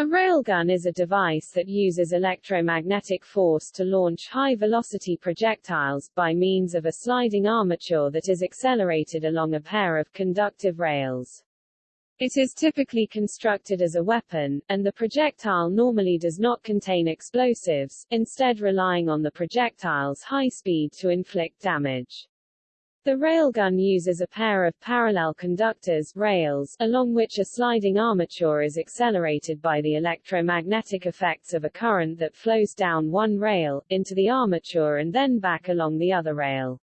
A railgun is a device that uses electromagnetic force to launch high-velocity projectiles, by means of a sliding armature that is accelerated along a pair of conductive rails. It is typically constructed as a weapon, and the projectile normally does not contain explosives, instead relying on the projectile's high speed to inflict damage. The railgun uses a pair of parallel conductors rails, along which a sliding armature is accelerated by the electromagnetic effects of a current that flows down one rail, into the armature and then back along the other rail.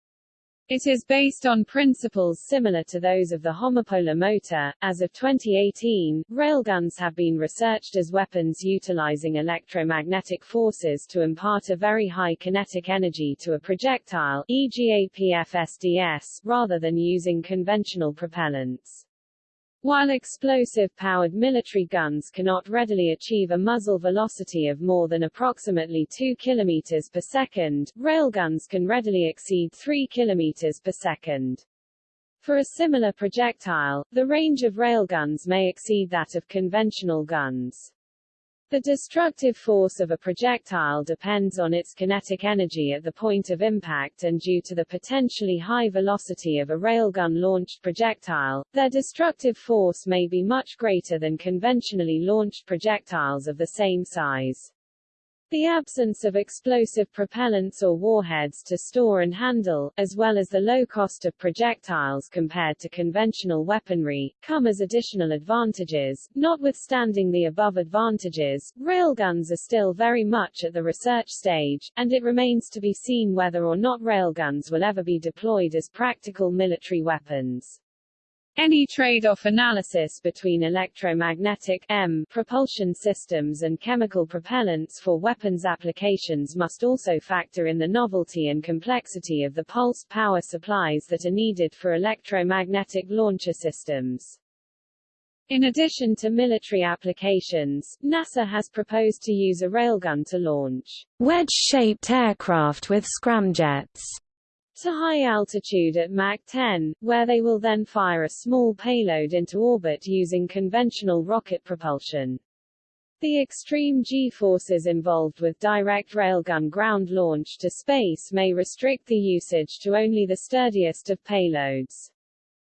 It is based on principles similar to those of the homopolar motor. As of 2018, railguns have been researched as weapons utilizing electromagnetic forces to impart a very high kinetic energy to a projectile, e.g. APFSDS, rather than using conventional propellants. While explosive-powered military guns cannot readily achieve a muzzle velocity of more than approximately 2 km per second, railguns can readily exceed 3 km per second. For a similar projectile, the range of railguns may exceed that of conventional guns. The destructive force of a projectile depends on its kinetic energy at the point of impact and due to the potentially high velocity of a railgun-launched projectile, their destructive force may be much greater than conventionally launched projectiles of the same size. The absence of explosive propellants or warheads to store and handle, as well as the low cost of projectiles compared to conventional weaponry, come as additional advantages. Notwithstanding the above advantages, railguns are still very much at the research stage, and it remains to be seen whether or not railguns will ever be deployed as practical military weapons. Any trade-off analysis between electromagnetic EM propulsion systems and chemical propellants for weapons applications must also factor in the novelty and complexity of the pulse power supplies that are needed for electromagnetic launcher systems. In addition to military applications, NASA has proposed to use a railgun to launch wedge-shaped aircraft with scramjets to high altitude at Mach 10, where they will then fire a small payload into orbit using conventional rocket propulsion. The extreme G-forces involved with direct railgun ground launch to space may restrict the usage to only the sturdiest of payloads.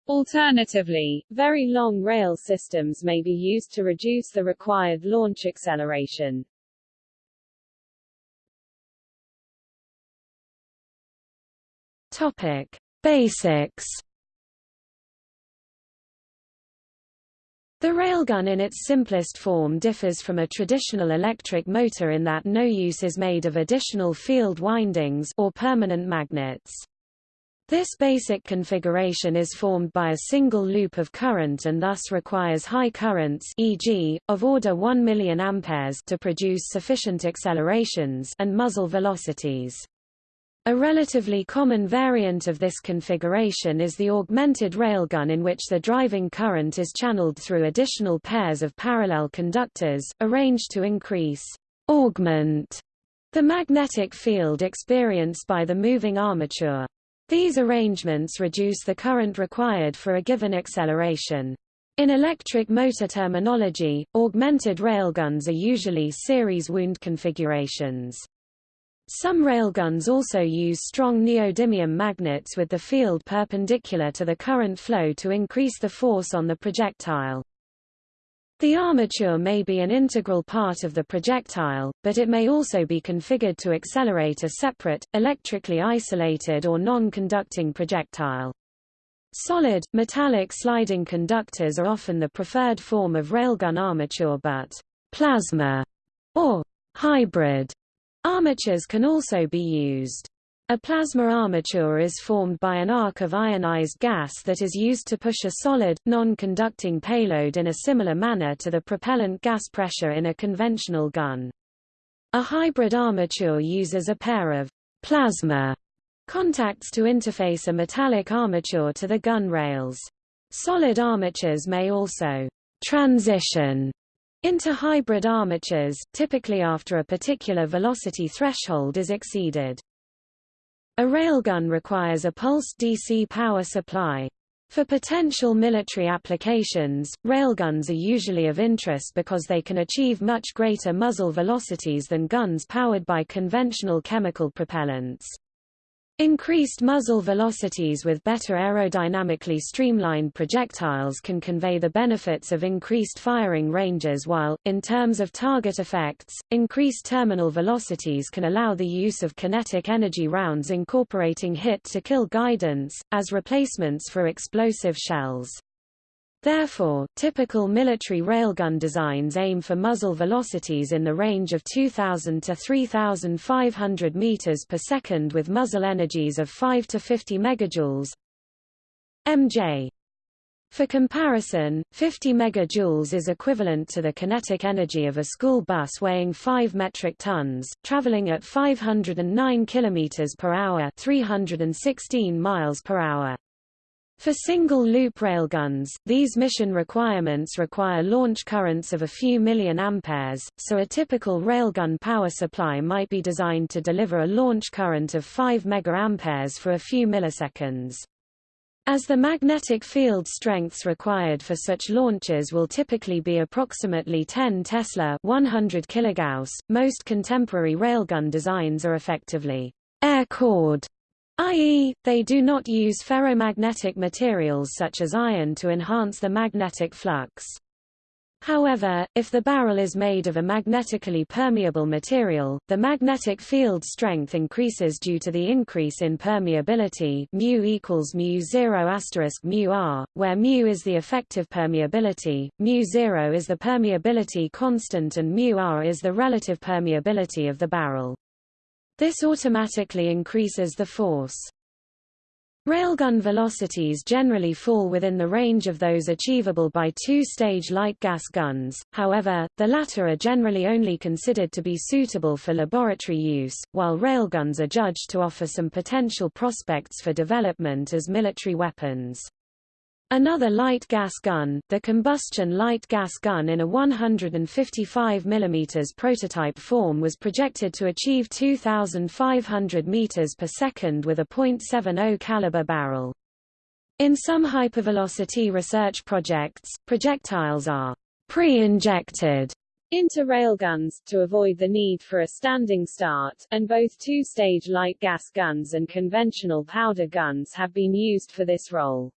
Alternatively, very long rail systems may be used to reduce the required launch acceleration. Topic: Basics. The railgun in its simplest form differs from a traditional electric motor in that no use is made of additional field windings or permanent magnets. This basic configuration is formed by a single loop of current and thus requires high currents e.g., of order 1 million amperes to produce sufficient accelerations and muzzle velocities. A relatively common variant of this configuration is the augmented railgun in which the driving current is channeled through additional pairs of parallel conductors, arranged to increase augment the magnetic field experienced by the moving armature. These arrangements reduce the current required for a given acceleration. In electric motor terminology, augmented railguns are usually series wound configurations. Some railguns also use strong neodymium magnets with the field perpendicular to the current flow to increase the force on the projectile. The armature may be an integral part of the projectile, but it may also be configured to accelerate a separate, electrically isolated or non-conducting projectile. Solid, metallic sliding conductors are often the preferred form of railgun armature but plasma or hybrid Armatures can also be used. A plasma armature is formed by an arc of ionized gas that is used to push a solid, non-conducting payload in a similar manner to the propellant gas pressure in a conventional gun. A hybrid armature uses a pair of plasma contacts to interface a metallic armature to the gun rails. Solid armatures may also transition into hybrid armatures, typically after a particular velocity threshold is exceeded. A railgun requires a pulsed DC power supply. For potential military applications, railguns are usually of interest because they can achieve much greater muzzle velocities than guns powered by conventional chemical propellants. Increased muzzle velocities with better aerodynamically streamlined projectiles can convey the benefits of increased firing ranges while, in terms of target effects, increased terminal velocities can allow the use of kinetic energy rounds incorporating hit-to-kill guidance, as replacements for explosive shells. Therefore, typical military railgun designs aim for muzzle velocities in the range of 2,000 to 3,500 meters per second with muzzle energies of 5 to 50 megajoules. MJ for comparison, 50 megajoules is equivalent to the kinetic energy of a school bus weighing 5 metric tons, traveling at 509 kilometers per hour, 316 miles per hour. For single-loop railguns, these mission requirements require launch currents of a few million amperes, so a typical railgun power supply might be designed to deliver a launch current of 5 megaamperes for a few milliseconds. As the magnetic field strengths required for such launches will typically be approximately 10 Tesla 100 kilogauss, most contemporary railgun designs are effectively air-cored i.e., they do not use ferromagnetic materials such as iron to enhance the magnetic flux. However, if the barrel is made of a magnetically permeable material, the magnetic field strength increases due to the increase in permeability mu equals mu 0 asterisk mu r, where mu is the effective permeability, mu 0 is the permeability constant and mu r is the relative permeability of the barrel. This automatically increases the force. Railgun velocities generally fall within the range of those achievable by two-stage light gas guns, however, the latter are generally only considered to be suitable for laboratory use, while railguns are judged to offer some potential prospects for development as military weapons. Another light gas gun, the combustion light gas gun in a 155 mm prototype form was projected to achieve 2,500 meters per second with a .70 caliber barrel. In some hypervelocity research projects, projectiles are pre-injected into railguns, to avoid the need for a standing start, and both two-stage light gas guns and conventional powder guns have been used for this role.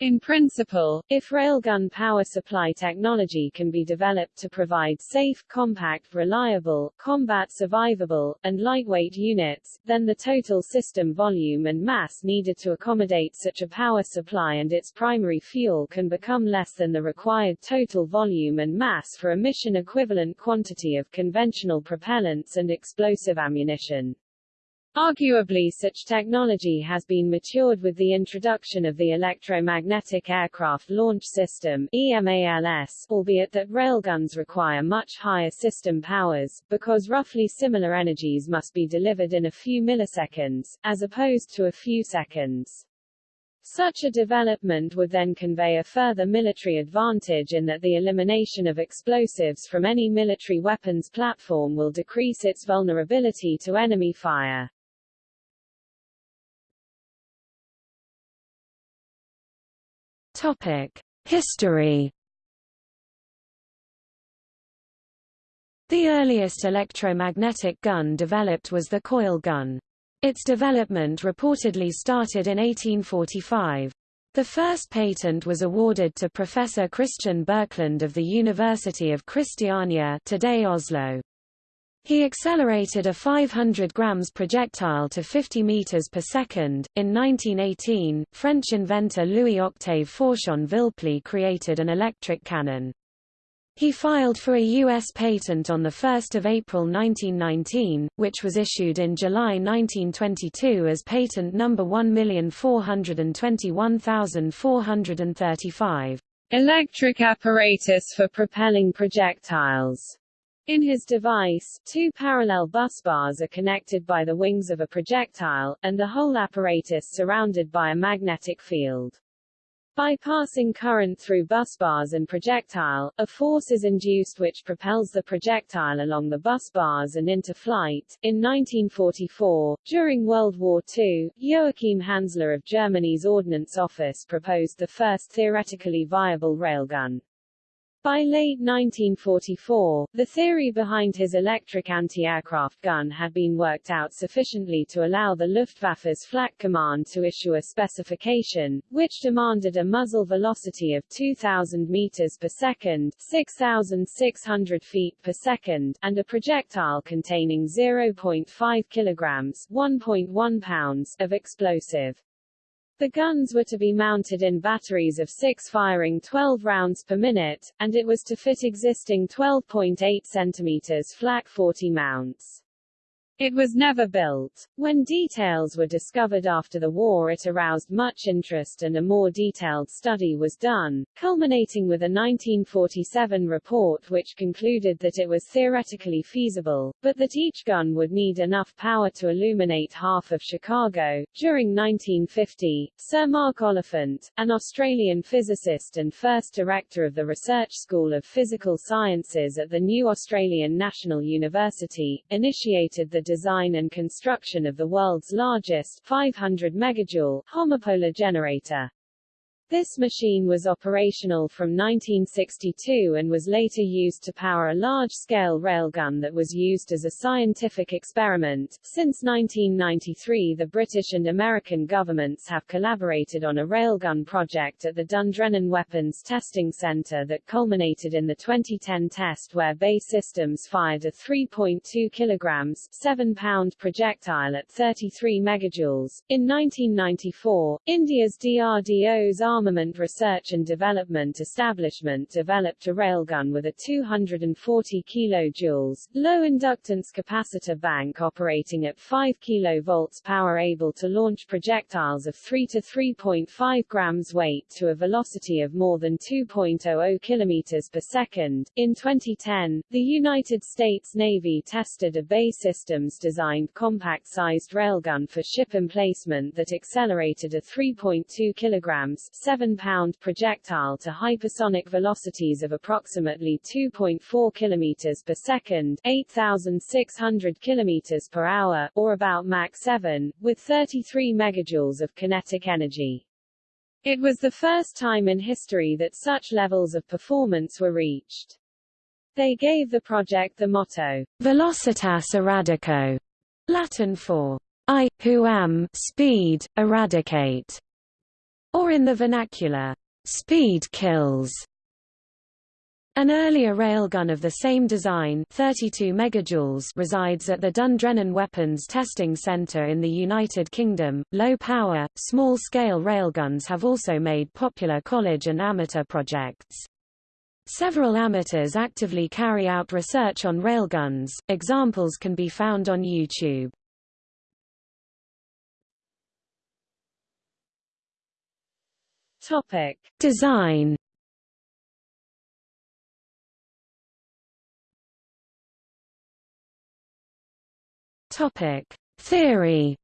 In principle, if railgun power supply technology can be developed to provide safe, compact, reliable, combat survivable, and lightweight units, then the total system volume and mass needed to accommodate such a power supply and its primary fuel can become less than the required total volume and mass for a mission equivalent quantity of conventional propellants and explosive ammunition. Arguably such technology has been matured with the introduction of the Electromagnetic Aircraft Launch System EMALS, albeit that railguns require much higher system powers, because roughly similar energies must be delivered in a few milliseconds, as opposed to a few seconds. Such a development would then convey a further military advantage in that the elimination of explosives from any military weapons platform will decrease its vulnerability to enemy fire. Topic: History. The earliest electromagnetic gun developed was the coil gun. Its development reportedly started in 1845. The first patent was awarded to Professor Christian Birkeland of the University of Christiania today Oslo. He accelerated a 500 grams projectile to 50 meters per second. In 1918, French inventor Louis-Octave Fauchon Villeplée created an electric cannon. He filed for a U.S. patent on 1 April 1919, which was issued in July 1922 as patent number 1421435. Electric apparatus for propelling projectiles. In his device, two parallel bus bars are connected by the wings of a projectile, and the whole apparatus surrounded by a magnetic field. By passing current through busbars and projectile, a force is induced which propels the projectile along the busbars and into flight. In 1944, during World War II, Joachim Hansler of Germany's Ordnance Office proposed the first theoretically viable railgun. By late 1944, the theory behind his electric anti-aircraft gun had been worked out sufficiently to allow the Luftwaffe's Flak Command to issue a specification, which demanded a muzzle velocity of 2,000 meters per second 6,600 feet per second, and a projectile containing 0.5 kilograms 1.1 pounds of explosive. The guns were to be mounted in batteries of six firing 12 rounds per minute, and it was to fit existing 12.8 cm flak 40 mounts. It was never built. When details were discovered after the war it aroused much interest and a more detailed study was done, culminating with a 1947 report which concluded that it was theoretically feasible, but that each gun would need enough power to illuminate half of Chicago. During 1950, Sir Mark Oliphant, an Australian physicist and first director of the Research School of Physical Sciences at the New Australian National University, initiated the design and construction of the world's largest 500 megajoule homopolar generator. This machine was operational from 1962 and was later used to power a large-scale railgun that was used as a scientific experiment. Since 1993 the British and American governments have collaborated on a railgun project at the Dundrennan Weapons Testing Center that culminated in the 2010 test where BAE Systems fired a 3.2 kilograms 7-pound projectile at 33 megajoules. In 1994, India's DRDO's Armament Research and Development Establishment developed a railgun with a 240 kJ, low inductance capacitor bank operating at 5 kV power able to launch projectiles of 3 to 3.5 grams weight to a velocity of more than 2.00 km per second. In 2010, the United States Navy tested a BAE Systems designed compact-sized railgun for ship emplacement that accelerated a 3.2 kilograms 7-pound projectile to hypersonic velocities of approximately 2.4 km per second 8,600 km per hour, or about Mach 7, with 33 megajoules of kinetic energy. It was the first time in history that such levels of performance were reached. They gave the project the motto, Velocitas Eradico, Latin for I, who am speed, eradicate or in the vernacular, speed kills. An earlier railgun of the same design 32 megajoules resides at the Dundrennan Weapons Testing Centre in the United Kingdom. Low-power, small-scale railguns have also made popular college and amateur projects. Several amateurs actively carry out research on railguns, examples can be found on YouTube. Topic: Design. Topic: Theory.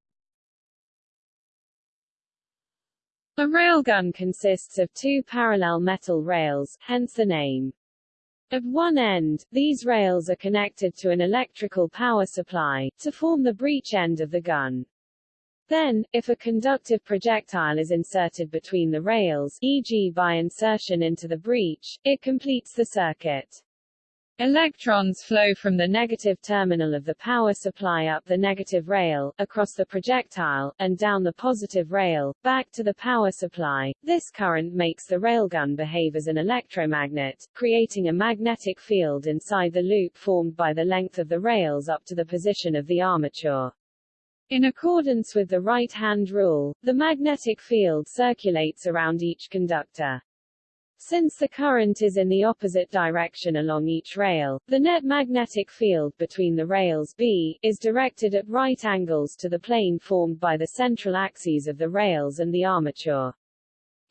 A railgun consists of two parallel metal rails, hence the name. At one end, these rails are connected to an electrical power supply, to form the breech end of the gun. Then, if a conductive projectile is inserted between the rails e.g. by insertion into the breech, it completes the circuit. Electrons flow from the negative terminal of the power supply up the negative rail, across the projectile, and down the positive rail, back to the power supply. This current makes the railgun behave as an electromagnet, creating a magnetic field inside the loop formed by the length of the rails up to the position of the armature. In accordance with the right-hand rule, the magnetic field circulates around each conductor. Since the current is in the opposite direction along each rail, the net magnetic field between the rails B is directed at right angles to the plane formed by the central axes of the rails and the armature.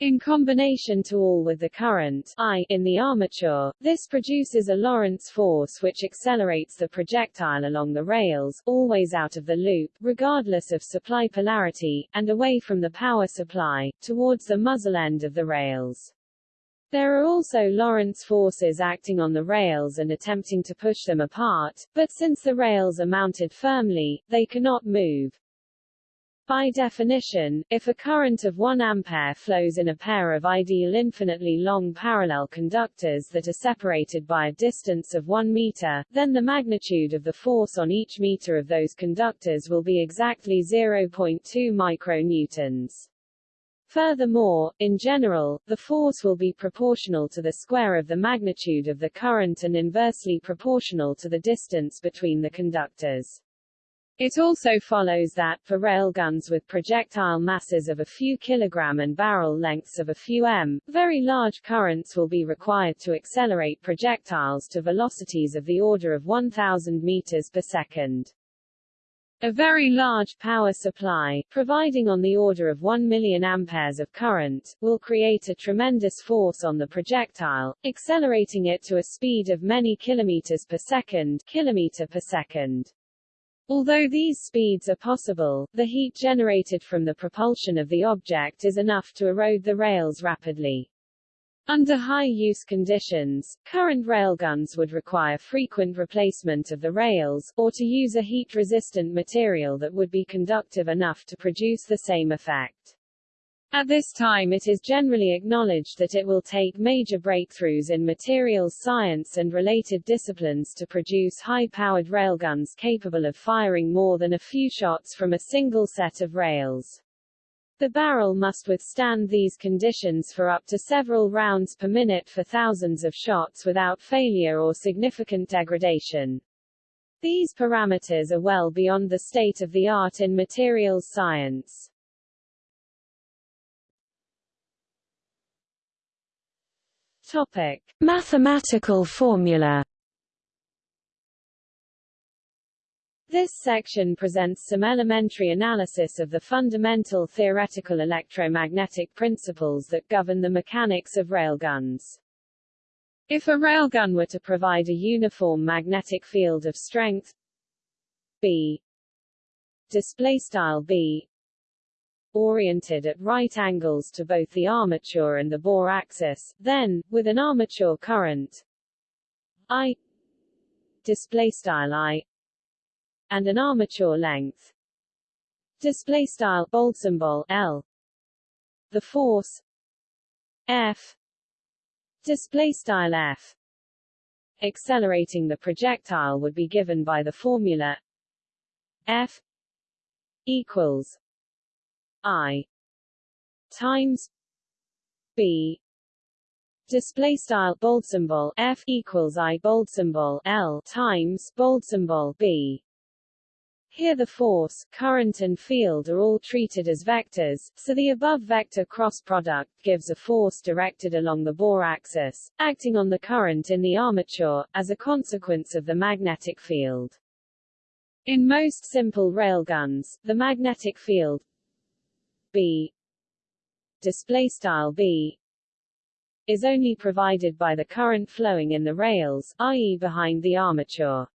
In combination to all with the current I in the armature, this produces a Lorentz force which accelerates the projectile along the rails, always out of the loop, regardless of supply polarity, and away from the power supply, towards the muzzle end of the rails. There are also Lorentz forces acting on the rails and attempting to push them apart, but since the rails are mounted firmly, they cannot move. By definition, if a current of 1 ampere flows in a pair of ideal infinitely long parallel conductors that are separated by a distance of 1 meter, then the magnitude of the force on each meter of those conductors will be exactly 0.2 micronewtons. Furthermore, in general, the force will be proportional to the square of the magnitude of the current and inversely proportional to the distance between the conductors. It also follows that, for railguns with projectile masses of a few kilogram and barrel lengths of a few m, very large currents will be required to accelerate projectiles to velocities of the order of 1,000 meters per second. A very large power supply, providing on the order of 1 million amperes of current, will create a tremendous force on the projectile, accelerating it to a speed of many kilometers per second, kilometer per second. Although these speeds are possible, the heat generated from the propulsion of the object is enough to erode the rails rapidly. Under high-use conditions, current railguns would require frequent replacement of the rails, or to use a heat-resistant material that would be conductive enough to produce the same effect. At this time it is generally acknowledged that it will take major breakthroughs in materials science and related disciplines to produce high-powered railguns capable of firing more than a few shots from a single set of rails. The barrel must withstand these conditions for up to several rounds per minute for thousands of shots without failure or significant degradation. These parameters are well beyond the state of the art in materials science. Topic: Mathematical formula. This section presents some elementary analysis of the fundamental theoretical electromagnetic principles that govern the mechanics of railguns. If a railgun were to provide a uniform magnetic field of strength B display style B oriented at right angles to both the armature and the bore axis, then, with an armature current I display style I and an armature length. Display style bold symbol L. The force F. Display style F. Accelerating the projectile would be given by the formula F equals I times B display style bold symbol F equals I bold symbol L times bold symbol B here the force, current and field are all treated as vectors, so the above vector cross product gives a force directed along the bore axis, acting on the current in the armature, as a consequence of the magnetic field. In most simple railguns, the magnetic field B display style B is only provided by the current flowing in the rails, i.e. behind the armature.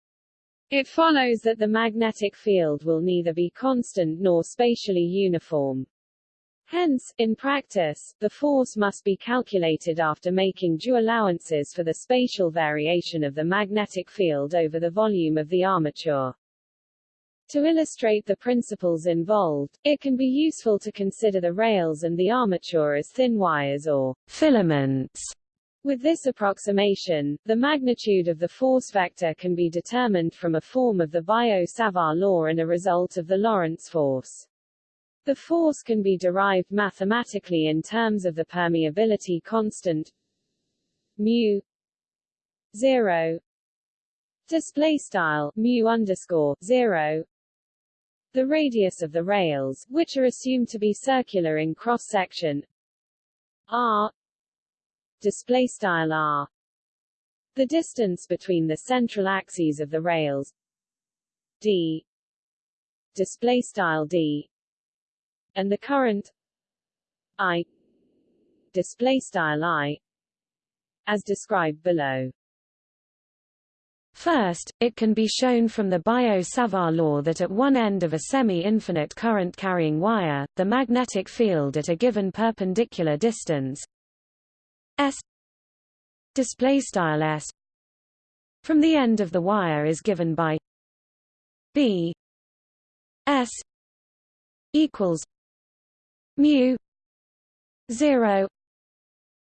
It follows that the magnetic field will neither be constant nor spatially uniform. Hence, in practice, the force must be calculated after making due allowances for the spatial variation of the magnetic field over the volume of the armature. To illustrate the principles involved, it can be useful to consider the rails and the armature as thin wires or filaments. With this approximation, the magnitude of the force vector can be determined from a form of the Biot-Savart law and a result of the Lorentz force. The force can be derived mathematically in terms of the permeability constant mu 0 display style mu underscore 0 the radius of the rails, which are assumed to be circular in cross-section. R. Display style r. The distance between the central axes of the rails. D. Display style d. And the current. I. Display style i. As described below. First, it can be shown from the Biot-Savart law that at one end of a semi-infinite current-carrying wire, the magnetic field at a given perpendicular distance s s from the end of the wire is given by b s equals mu 0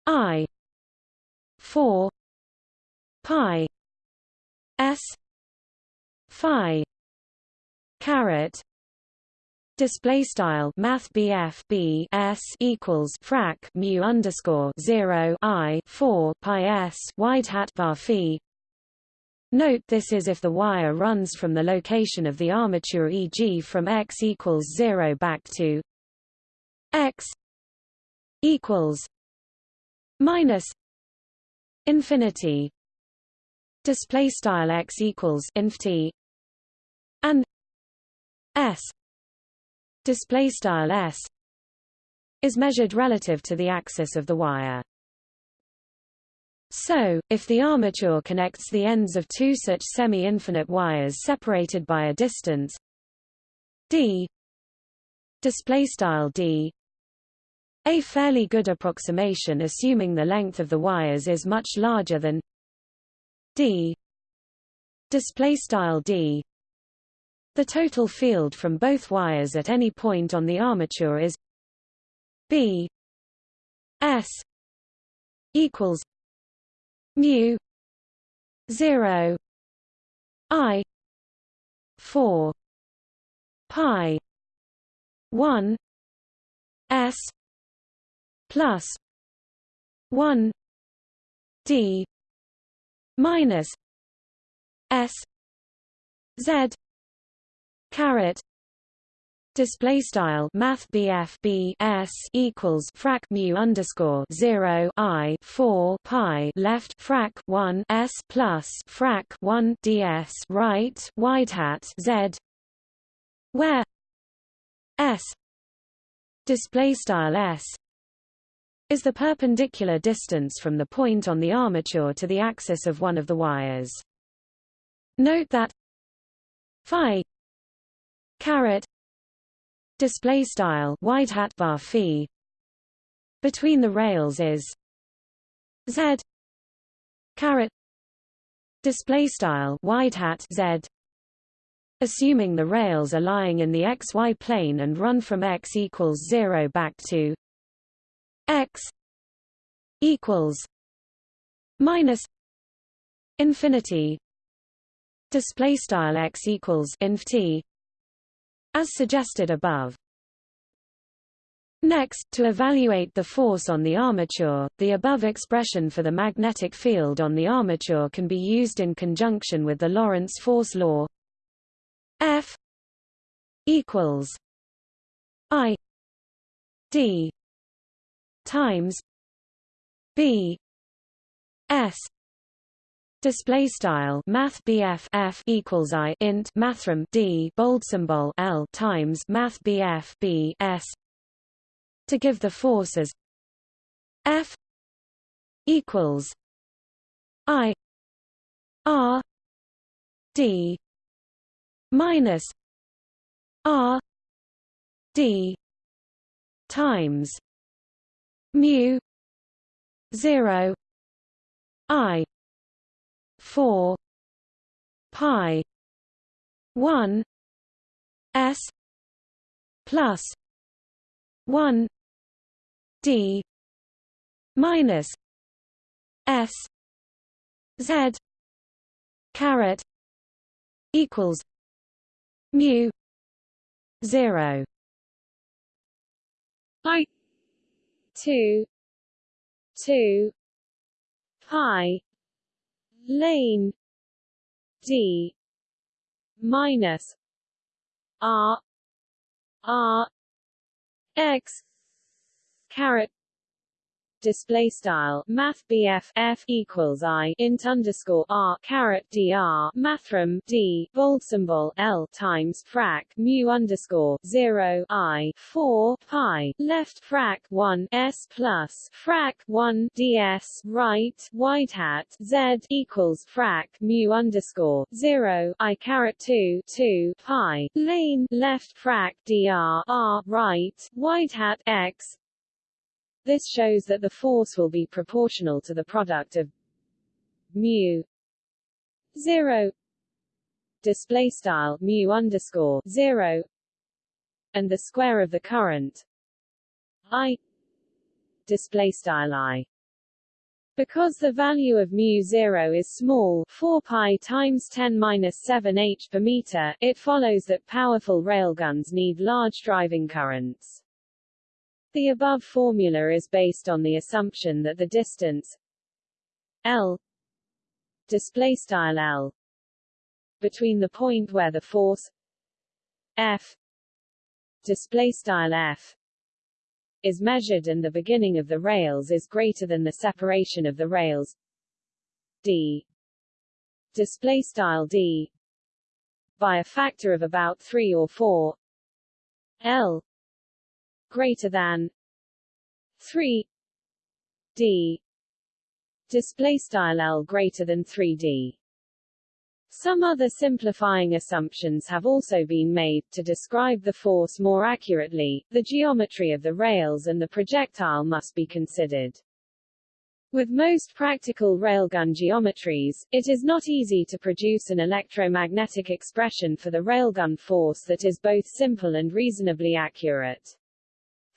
i 4 pi s phi caret display style math BF B S equals frac mu underscore 0 I 4 pi S wide hat var phi Note this is if the wire runs from the location of the armature e.g. from x equals 0 back to x equals minus infinity display style x equals inf t and s display style s is measured relative to the axis of the wire. So, if the armature connects the ends of two such semi-infinite wires separated by a distance d display style d a fairly good approximation assuming the length of the wires is much larger than display style d. The total field from both wires at any point on the armature is b s equals mu 0 i 4 pi 1 s plus 1 d minus s z caret Display style Math BF B S equals frac mu underscore zero I four pi left frac one S plus frac one DS right wide hat Z where S display style S is the perpendicular distance from the point on the armature to the axis of one of the wires. Note that phi caret display style wide hat var phi between the rails is z caret display style wide hat z assuming the rails are lying in the xy plane and run from x equals 0 back to x equals minus infinity display style x equals inf t as suggested above. Next, to evaluate the force on the armature, the above expression for the magnetic field on the armature can be used in conjunction with the Lorentz force law F equals I D times B S Display style Math BF F equals I int mathrm D bold symbol L times Math BF B S to give the force as F equals I R D minus R D times mu zero I 4 pi 1 s plus 1 d minus s z caret equals mu 0 i 2 2 pi lane D minus R R X caret display style math BF F equals I int underscore R caret dr mathrm D bold symbol L times frac mu underscore zero I four pi left frac one S plus frac one DS right wide hat Z equals frac mu underscore zero I caret two two pi lane left frac dr R right wide hat X this shows that the force will be proportional to the product of mu 0 display style mu underscore 0 and the square of the current I display style I because the value of mu 0 is small 4 pi times 10 minus 7 h per meter, it follows that powerful railguns need large driving currents. The above formula is based on the assumption that the distance L display style L between the point where the force F display style F is measured and the beginning of the rails is greater than the separation of the rails D display style D by a factor of about 3 or 4 L greater than 3 d display style L greater than 3d some other simplifying assumptions have also been made, to describe the force more accurately, the geometry of the rails and the projectile must be considered. With most practical railgun geometries, it is not easy to produce an electromagnetic expression for the railgun force that is both simple and reasonably accurate.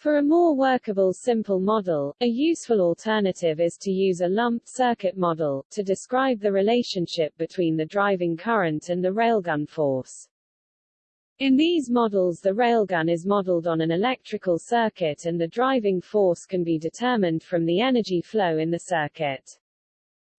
For a more workable simple model, a useful alternative is to use a lumped circuit model, to describe the relationship between the driving current and the railgun force. In these models the railgun is modeled on an electrical circuit and the driving force can be determined from the energy flow in the circuit.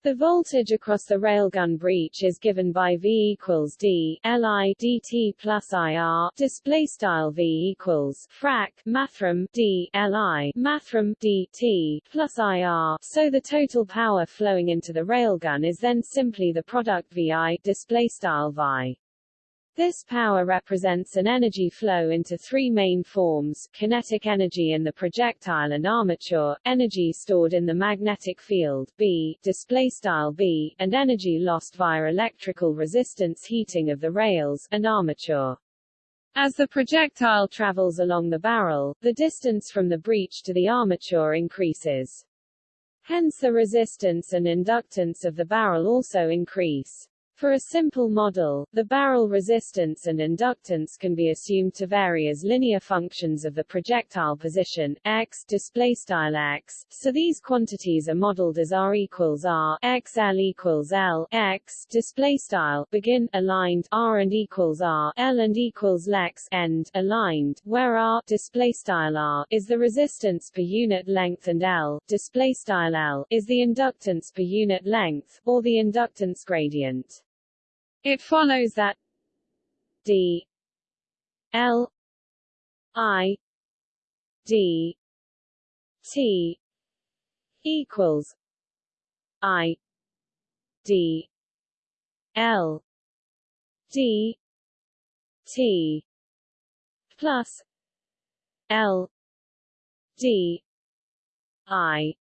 The voltage across the railgun breech is given by V equals D Li dt plus IR display style V equals frac mathrm D Li mathrm dt plus IR so the total power flowing into the railgun is then simply the product VI display style Vi this power represents an energy flow into three main forms, kinetic energy in the projectile and armature, energy stored in the magnetic field B, displaystyle B, and energy lost via electrical resistance heating of the rails, and armature. As the projectile travels along the barrel, the distance from the breech to the armature increases. Hence the resistance and inductance of the barrel also increase. For a simple model, the barrel resistance and inductance can be assumed to vary as linear functions of the projectile position x displaystyle x. So these quantities are modeled as r equals r, x l equals l, x displaystyle begin aligned r and equals r, l and equals lex end aligned, where r displaystyle r is the resistance per unit length and l displaystyle l is the inductance per unit length or the inductance gradient. It follows that d l i d t equals i d l d t plus l d i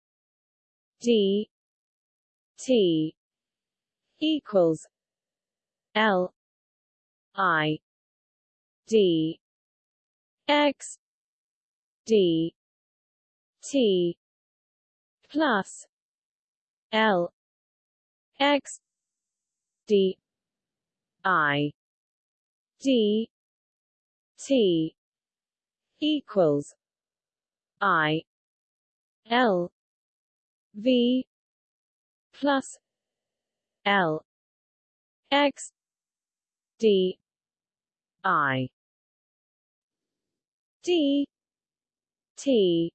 d t equals L I D X D T plus L X D I D T equals I L V plus L X D I D T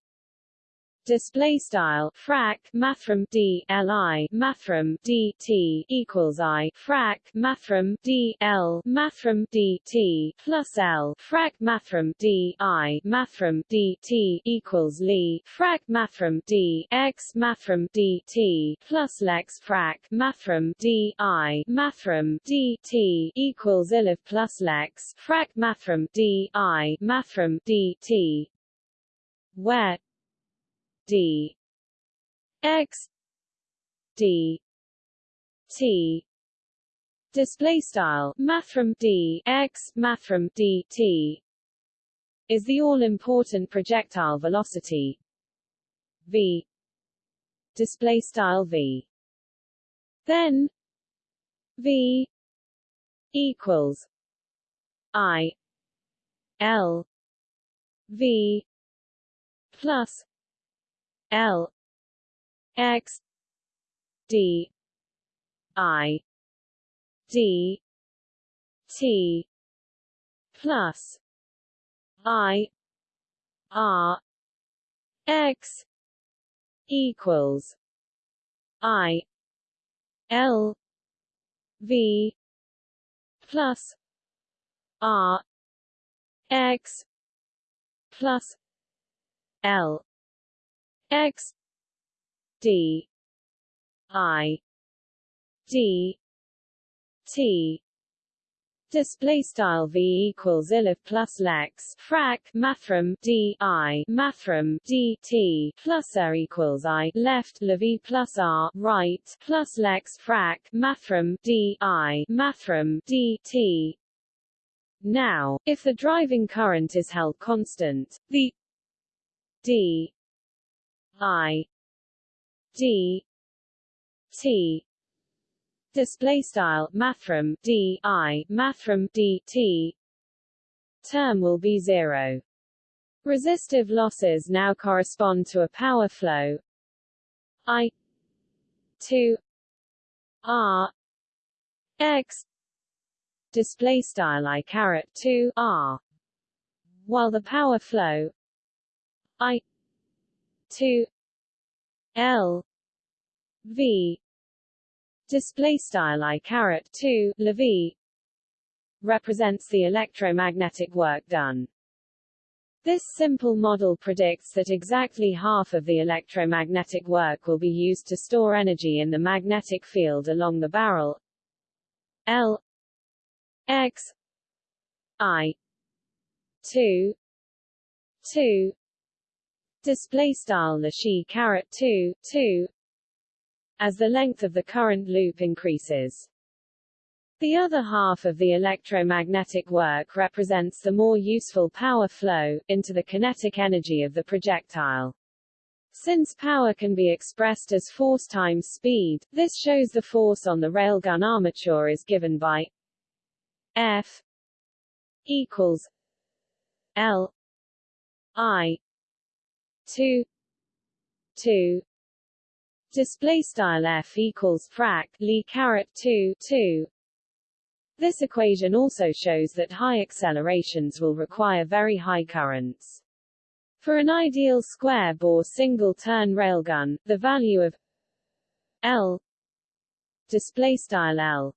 display style frac mathrm d li mathrm d t equals i frac mathrm d l mathrm d t plus l frac mathrm d i mathrm d t equals li frac mathrm d x mathrm d t plus lex frac mathrm d i mathrm d t equals ilif plus lex frac mathrm d i mathrm d t where d. X. D. T. Display style mathrm d x mathrm d t is the all important projectile velocity. V. Display style v. Then v equals i l v plus L X D I D T plus I R X equals I L V plus R X plus L x d i d t Display style v equals ilif plus lex frac mathrm d i mathrm d t plus r equals i left lev plus r right plus lex frac mathrm d i mathrm d t. Now, if the driving current is held constant, the d I D T display style mathrm D I mathrm D T. Term will be zero. Resistive losses now correspond to a power flow. I 2 R X display style I caret 2 R. While the power flow I 2 L V display style I caret 2 LV represents the electromagnetic work done. This simple model predicts that exactly half of the electromagnetic work will be used to store energy in the magnetic field along the barrel L X I 2 2 display style the she caret 2 2 as the length of the current loop increases. The other half of the electromagnetic work represents the more useful power flow, into the kinetic energy of the projectile. Since power can be expressed as force times speed, this shows the force on the railgun armature is given by F equals L I 2 2 display style f equals frac li caret 2 2 this equation also shows that high accelerations will require very high currents. For an ideal square bore single turn railgun the value of l display style l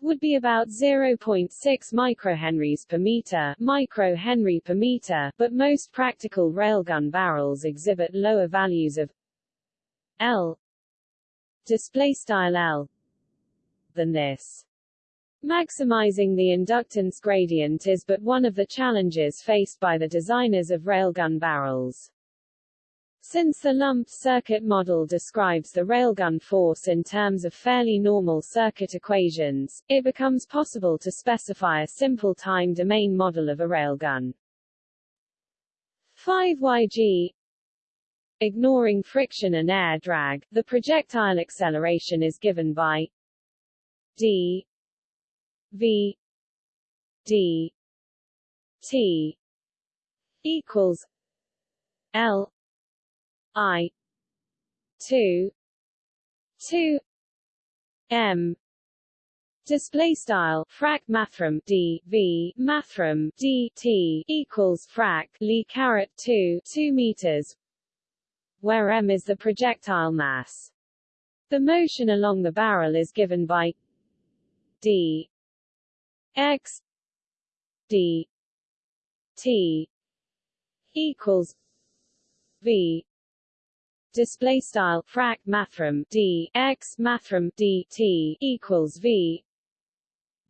would be about 0.6 microhenries per meter, microhenry per meter, but most practical railgun barrels exhibit lower values of L display style L than this. Maximizing the inductance gradient is but one of the challenges faced by the designers of railgun barrels. Since the lumped circuit model describes the railgun force in terms of fairly normal circuit equations, it becomes possible to specify a simple time domain model of a railgun. 5yg Ignoring friction and air drag, the projectile acceleration is given by d v d t equals l I. Two. Two. M. Display style frac mathrm d v mathrm d t equals frac li caret 2 2 meters. Where m is the projectile mass. The motion along the barrel is given by d. X. D. T. Equals v display style frac mathrm d x mathrm d t equals v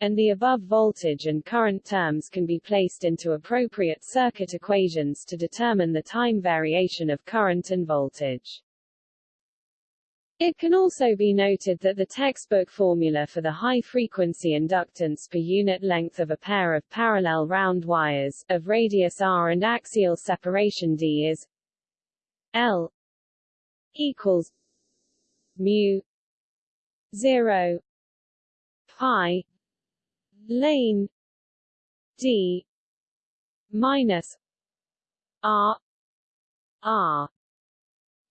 and the above voltage and current terms can be placed into appropriate circuit equations to determine the time variation of current and voltage. It can also be noted that the textbook formula for the high-frequency inductance per unit length of a pair of parallel round wires, of radius r and axial separation d is L equals mu 0 pi lane d minus r r.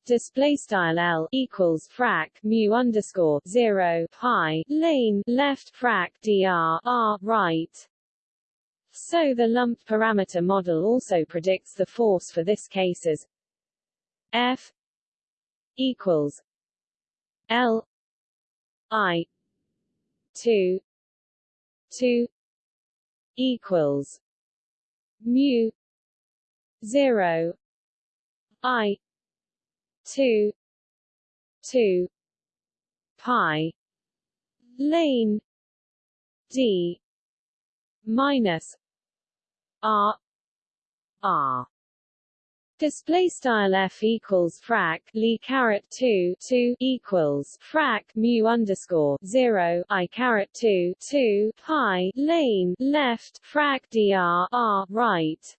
Display style L equals frac mu underscore 0 pi lane left frac dr r right. So the lumped parameter model also predicts the force for this case as F equals L I two two equals mu zero I two two pi lane D minus R R Display style f equals frac lee caret two two equals frac mu underscore zero i caret two two pi lane left frac dr r right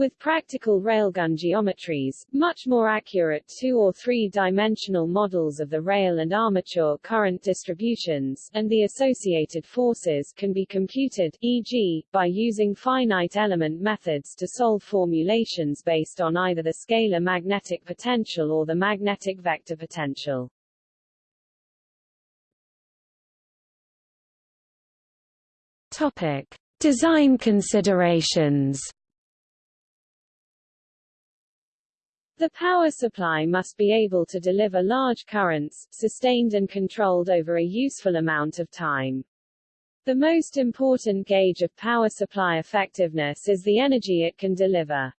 with practical railgun geometries, much more accurate two- or three-dimensional models of the rail and armature current distributions, and the associated forces can be computed, e.g., by using finite element methods to solve formulations based on either the scalar magnetic potential or the magnetic vector potential. Topic. Design considerations The power supply must be able to deliver large currents, sustained and controlled over a useful amount of time. The most important gauge of power supply effectiveness is the energy it can deliver.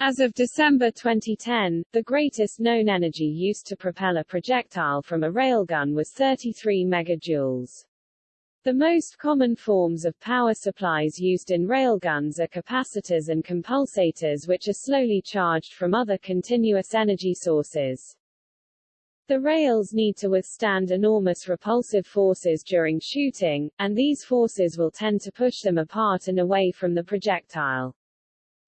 As of December 2010, the greatest known energy used to propel a projectile from a railgun was 33 megajoules. The most common forms of power supplies used in railguns are capacitors and compulsators which are slowly charged from other continuous energy sources. The rails need to withstand enormous repulsive forces during shooting, and these forces will tend to push them apart and away from the projectile.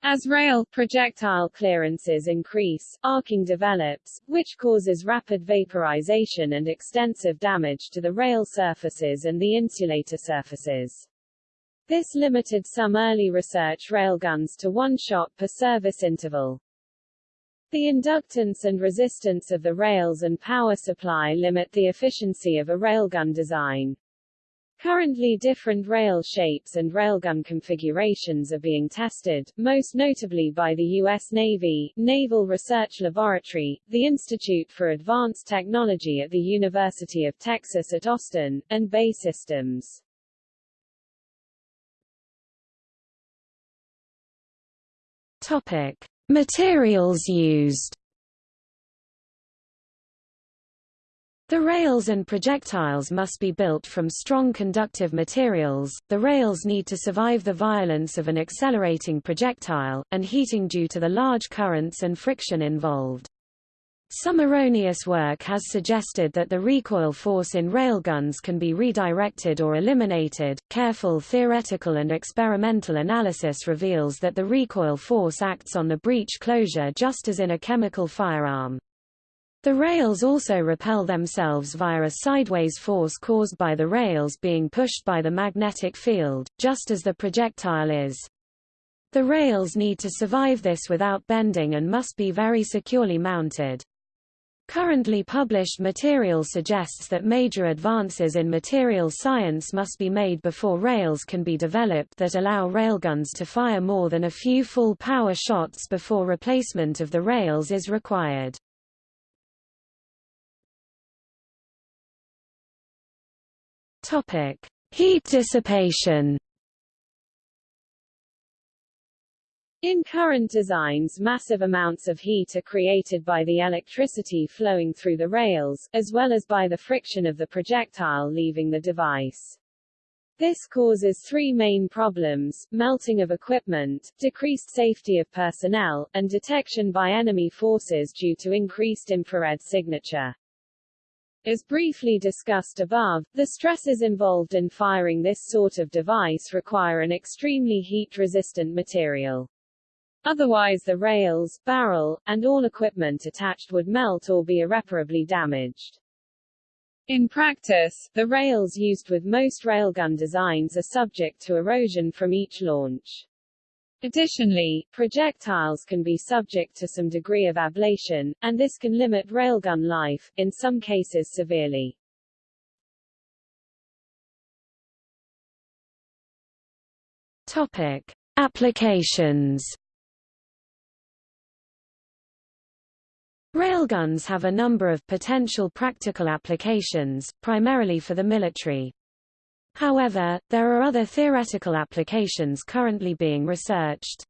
As rail projectile clearances increase, arcing develops, which causes rapid vaporization and extensive damage to the rail surfaces and the insulator surfaces. This limited some early research railguns to one shot per service interval. The inductance and resistance of the rails and power supply limit the efficiency of a railgun design. Currently different rail shapes and railgun configurations are being tested, most notably by the U.S. Navy, Naval Research Laboratory, the Institute for Advanced Technology at the University of Texas at Austin, and BAE Systems. Topic. Materials used The rails and projectiles must be built from strong conductive materials, the rails need to survive the violence of an accelerating projectile, and heating due to the large currents and friction involved. Some erroneous work has suggested that the recoil force in railguns can be redirected or eliminated. Careful theoretical and experimental analysis reveals that the recoil force acts on the breech closure just as in a chemical firearm. The rails also repel themselves via a sideways force caused by the rails being pushed by the magnetic field, just as the projectile is. The rails need to survive this without bending and must be very securely mounted. Currently published material suggests that major advances in material science must be made before rails can be developed that allow railguns to fire more than a few full power shots before replacement of the rails is required. Topic: Heat dissipation. In current designs massive amounts of heat are created by the electricity flowing through the rails, as well as by the friction of the projectile leaving the device. This causes three main problems, melting of equipment, decreased safety of personnel, and detection by enemy forces due to increased infrared signature. As briefly discussed above, the stresses involved in firing this sort of device require an extremely heat-resistant material. Otherwise the rails, barrel, and all equipment attached would melt or be irreparably damaged. In practice, the rails used with most railgun designs are subject to erosion from each launch. Additionally, projectiles can be subject to some degree of ablation, and this can limit railgun life, in some cases severely. Topic. Applications Railguns have a number of potential practical applications, primarily for the military. However, there are other theoretical applications currently being researched.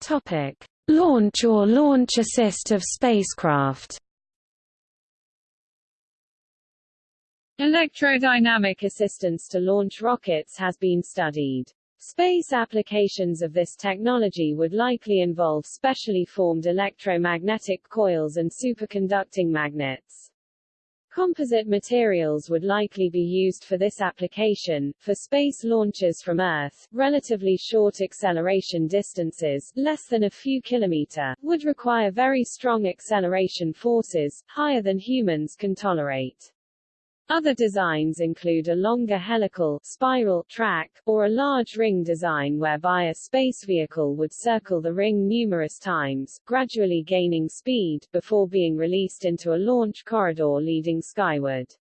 Topic: Launch or launch assist of spacecraft. Electrodynamic assistance to launch rockets has been studied. Space applications of this technology would likely involve specially formed electromagnetic coils and superconducting magnets. Composite materials would likely be used for this application. For space launches from Earth, relatively short acceleration distances, less than a few kilometer, would require very strong acceleration forces, higher than humans can tolerate. Other designs include a longer helical spiral track, or a large ring design whereby a space vehicle would circle the ring numerous times, gradually gaining speed, before being released into a launch corridor leading skyward.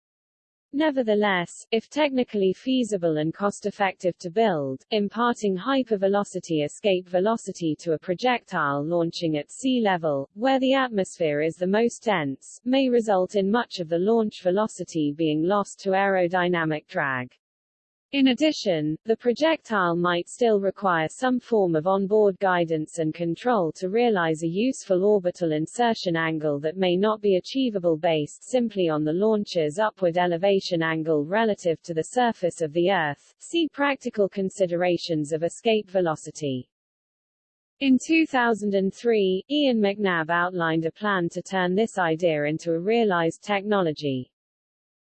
Nevertheless, if technically feasible and cost-effective to build, imparting hypervelocity escape velocity to a projectile launching at sea level, where the atmosphere is the most dense, may result in much of the launch velocity being lost to aerodynamic drag. In addition, the projectile might still require some form of onboard guidance and control to realize a useful orbital insertion angle that may not be achievable based simply on the launcher's upward elevation angle relative to the surface of the Earth. See practical considerations of escape velocity. In 2003, Ian McNab outlined a plan to turn this idea into a realized technology.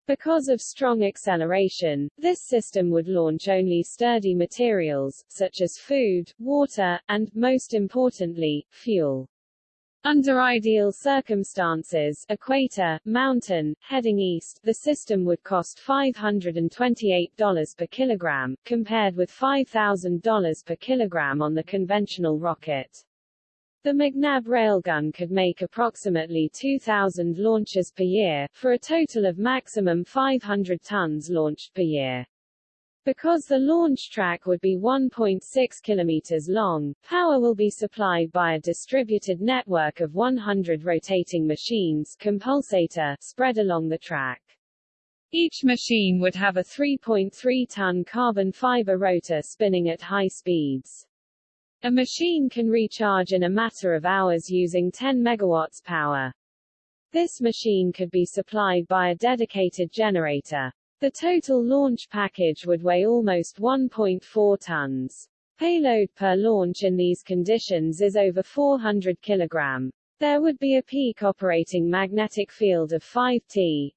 Because of strong acceleration, this system would launch only sturdy materials, such as food, water, and, most importantly, fuel. Under ideal circumstances equator, mountain, heading east, the system would cost $528 per kilogram, compared with $5,000 per kilogram on the conventional rocket. The McNab railgun could make approximately 2,000 launches per year, for a total of maximum 500 tons launched per year. Because the launch track would be 1.6 kilometers long, power will be supplied by a distributed network of 100 rotating machines compulsator spread along the track. Each machine would have a 3.3-ton carbon fiber rotor spinning at high speeds. A machine can recharge in a matter of hours using 10 megawatts power. This machine could be supplied by a dedicated generator. The total launch package would weigh almost 1.4 tons. Payload per launch in these conditions is over 400 kg. There would be a peak operating magnetic field of 5T,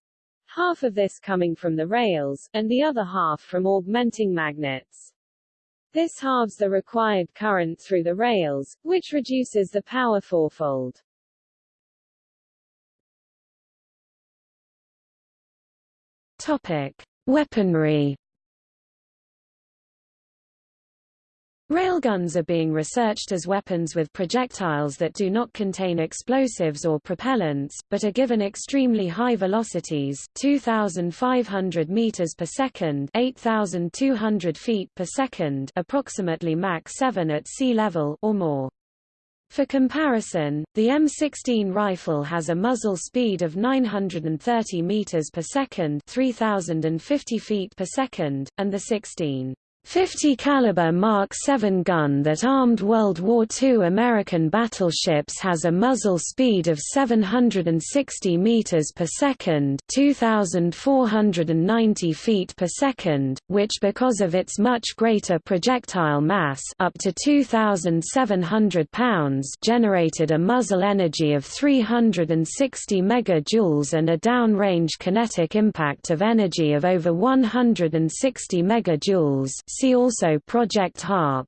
half of this coming from the rails, and the other half from augmenting magnets. This halves the required current through the rails, which reduces the power fourfold. Topic: Weaponry. Railguns are being researched as weapons with projectiles that do not contain explosives or propellants, but are given extremely high velocities 2,500 meters per second 8,200 feet per second approximately Mach 7 at sea level or more. For comparison, the M16 rifle has a muzzle speed of 930 meters per second 3050 feet per second, and the 16 50 caliber Mark 7 gun that armed World War II American battleships has a muzzle speed of 760 meters per second, 2490 feet per second, which because of its much greater projectile mass, up to 2700 pounds, generated a muzzle energy of 360 megajoules and a downrange kinetic impact of energy of over 160 megajoules See also Project HARP.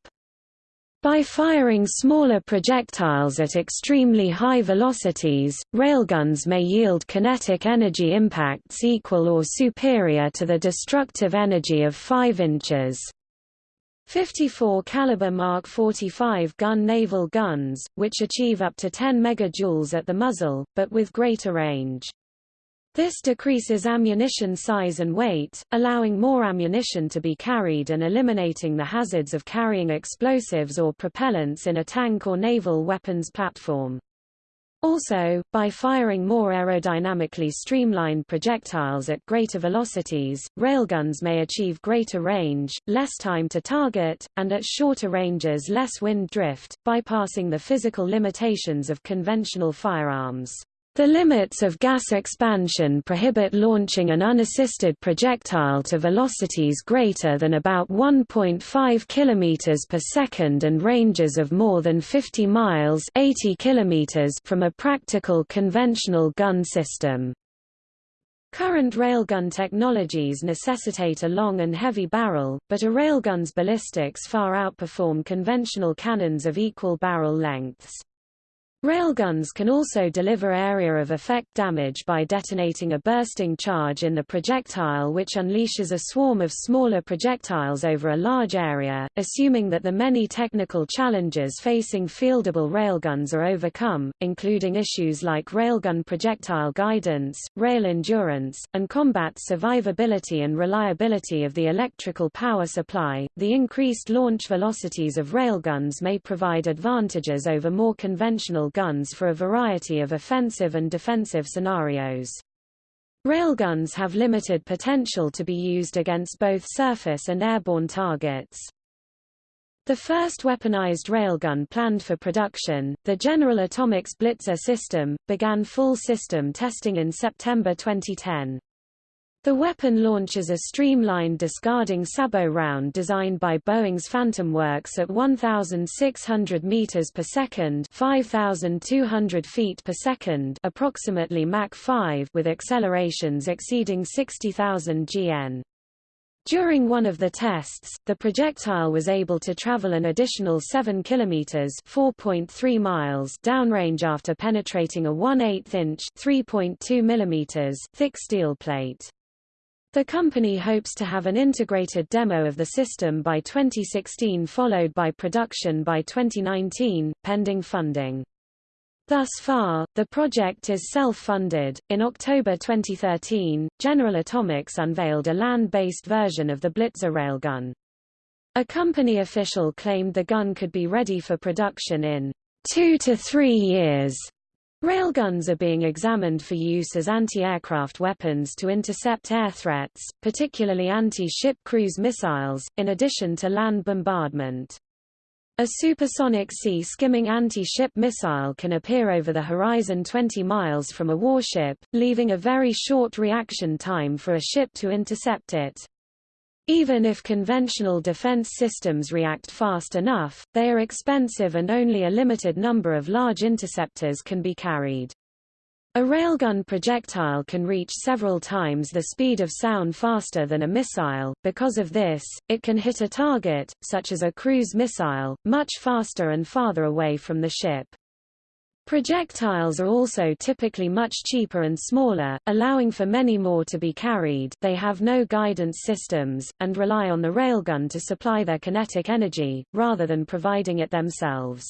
By firing smaller projectiles at extremely high velocities, railguns may yield kinetic energy impacts equal or superior to the destructive energy of 5 inches. 54 caliber Mark 45 gun naval guns, which achieve up to 10 megajoules at the muzzle, but with greater range. This decreases ammunition size and weight, allowing more ammunition to be carried and eliminating the hazards of carrying explosives or propellants in a tank or naval weapons platform. Also, by firing more aerodynamically streamlined projectiles at greater velocities, railguns may achieve greater range, less time to target, and at shorter ranges less wind drift, bypassing the physical limitations of conventional firearms. The limits of gas expansion prohibit launching an unassisted projectile to velocities greater than about 1.5 km per second and ranges of more than 50 miles 80 km from a practical conventional gun system. Current railgun technologies necessitate a long and heavy barrel, but a railgun's ballistics far outperform conventional cannons of equal barrel lengths. Railguns can also deliver area of effect damage by detonating a bursting charge in the projectile which unleashes a swarm of smaller projectiles over a large area, assuming that the many technical challenges facing fieldable railguns are overcome, including issues like railgun projectile guidance, rail endurance, and combat survivability and reliability of the electrical power supply. The increased launch velocities of railguns may provide advantages over more conventional guns for a variety of offensive and defensive scenarios. Railguns have limited potential to be used against both surface and airborne targets. The first weaponized railgun planned for production, the General Atomics Blitzer system, began full system testing in September 2010. The weapon launches a streamlined discarding sabot round designed by Boeing's Phantom Works at 1,600 meters per second, 5,200 feet per second, approximately Mach 5, with accelerations exceeding 60,000 gn. During one of the tests, the projectile was able to travel an additional 7 kilometers (4.3 miles) downrange after penetrating a 1/8 inch (3.2 millimeters) thick steel plate. The company hopes to have an integrated demo of the system by 2016 followed by production by 2019, pending funding. Thus far, the project is self-funded. In October 2013, General Atomics unveiled a land-based version of the Blitzer railgun. A company official claimed the gun could be ready for production in two to three years. Railguns are being examined for use as anti-aircraft weapons to intercept air threats, particularly anti-ship cruise missiles, in addition to land bombardment. A supersonic sea-skimming anti-ship missile can appear over the horizon 20 miles from a warship, leaving a very short reaction time for a ship to intercept it. Even if conventional defense systems react fast enough, they are expensive and only a limited number of large interceptors can be carried. A railgun projectile can reach several times the speed of sound faster than a missile, because of this, it can hit a target, such as a cruise missile, much faster and farther away from the ship. Projectiles are also typically much cheaper and smaller, allowing for many more to be carried they have no guidance systems, and rely on the railgun to supply their kinetic energy, rather than providing it themselves.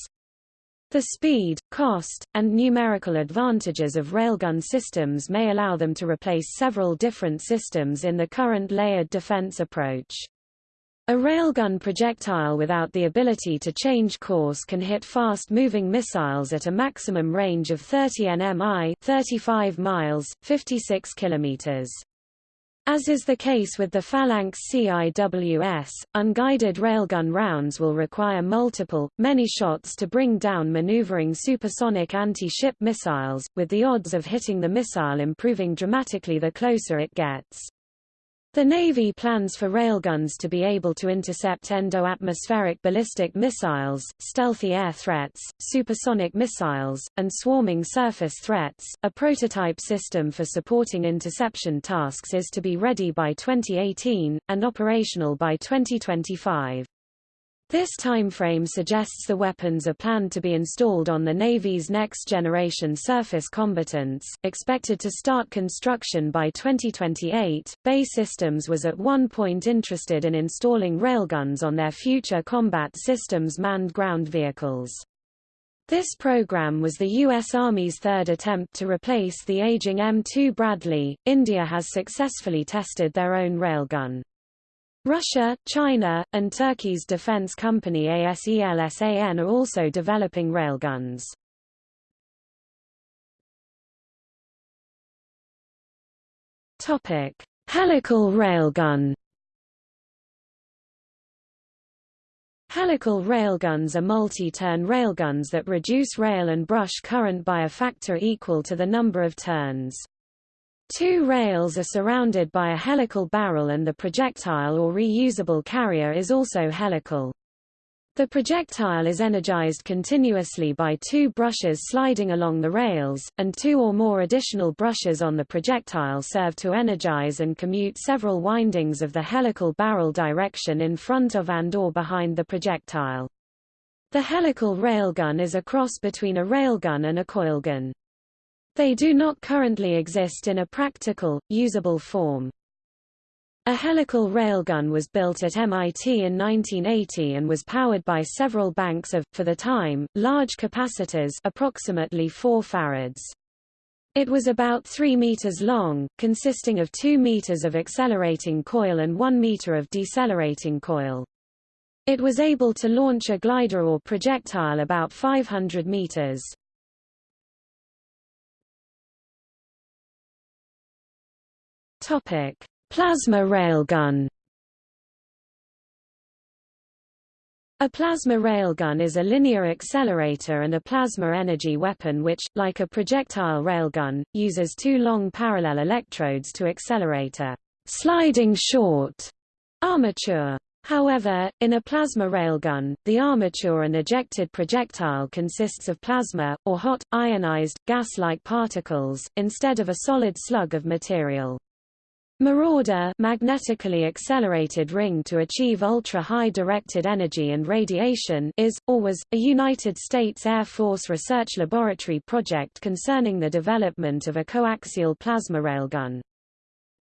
The speed, cost, and numerical advantages of railgun systems may allow them to replace several different systems in the current layered defense approach. A railgun projectile without the ability to change course can hit fast-moving missiles at a maximum range of 30 nmi 35 miles, 56 kilometers. As is the case with the Phalanx CIWS, unguided railgun rounds will require multiple, many shots to bring down maneuvering supersonic anti-ship missiles, with the odds of hitting the missile improving dramatically the closer it gets. The Navy plans for railguns to be able to intercept endo-atmospheric ballistic missiles, stealthy air threats, supersonic missiles, and swarming surface threats. A prototype system for supporting interception tasks is to be ready by 2018, and operational by 2025. This timeframe suggests the weapons are planned to be installed on the Navy's next-generation surface combatants, expected to start construction by 2028. BAE Systems was at one point interested in installing railguns on their future combat systems manned ground vehicles. This program was the U.S. Army's third attempt to replace the aging M2 Bradley. India has successfully tested their own railgun. Russia, China, and Turkey's defense company ASELSAN are also developing railguns. Topic: Helical railgun. Helical railguns are multi-turn railguns that reduce rail and brush current by a factor equal to the number of turns. Two rails are surrounded by a helical barrel and the projectile or reusable carrier is also helical. The projectile is energized continuously by two brushes sliding along the rails, and two or more additional brushes on the projectile serve to energize and commute several windings of the helical barrel direction in front of and or behind the projectile. The helical railgun is a cross between a railgun and a coilgun. They do not currently exist in a practical, usable form. A helical railgun was built at MIT in 1980 and was powered by several banks of, for the time, large capacitors approximately 4 farads. It was about 3 meters long, consisting of 2 meters of accelerating coil and 1 meter of decelerating coil. It was able to launch a glider or projectile about 500 meters. Topic: Plasma railgun. A plasma railgun is a linear accelerator and a plasma energy weapon which, like a projectile railgun, uses two long parallel electrodes to accelerate a sliding short armature. However, in a plasma railgun, the armature and ejected projectile consists of plasma, or hot, ionized, gas-like particles, instead of a solid slug of material. Marauder magnetically accelerated ring to achieve ultra-high directed energy and radiation is, or was, a United States Air Force Research Laboratory project concerning the development of a coaxial plasma railgun.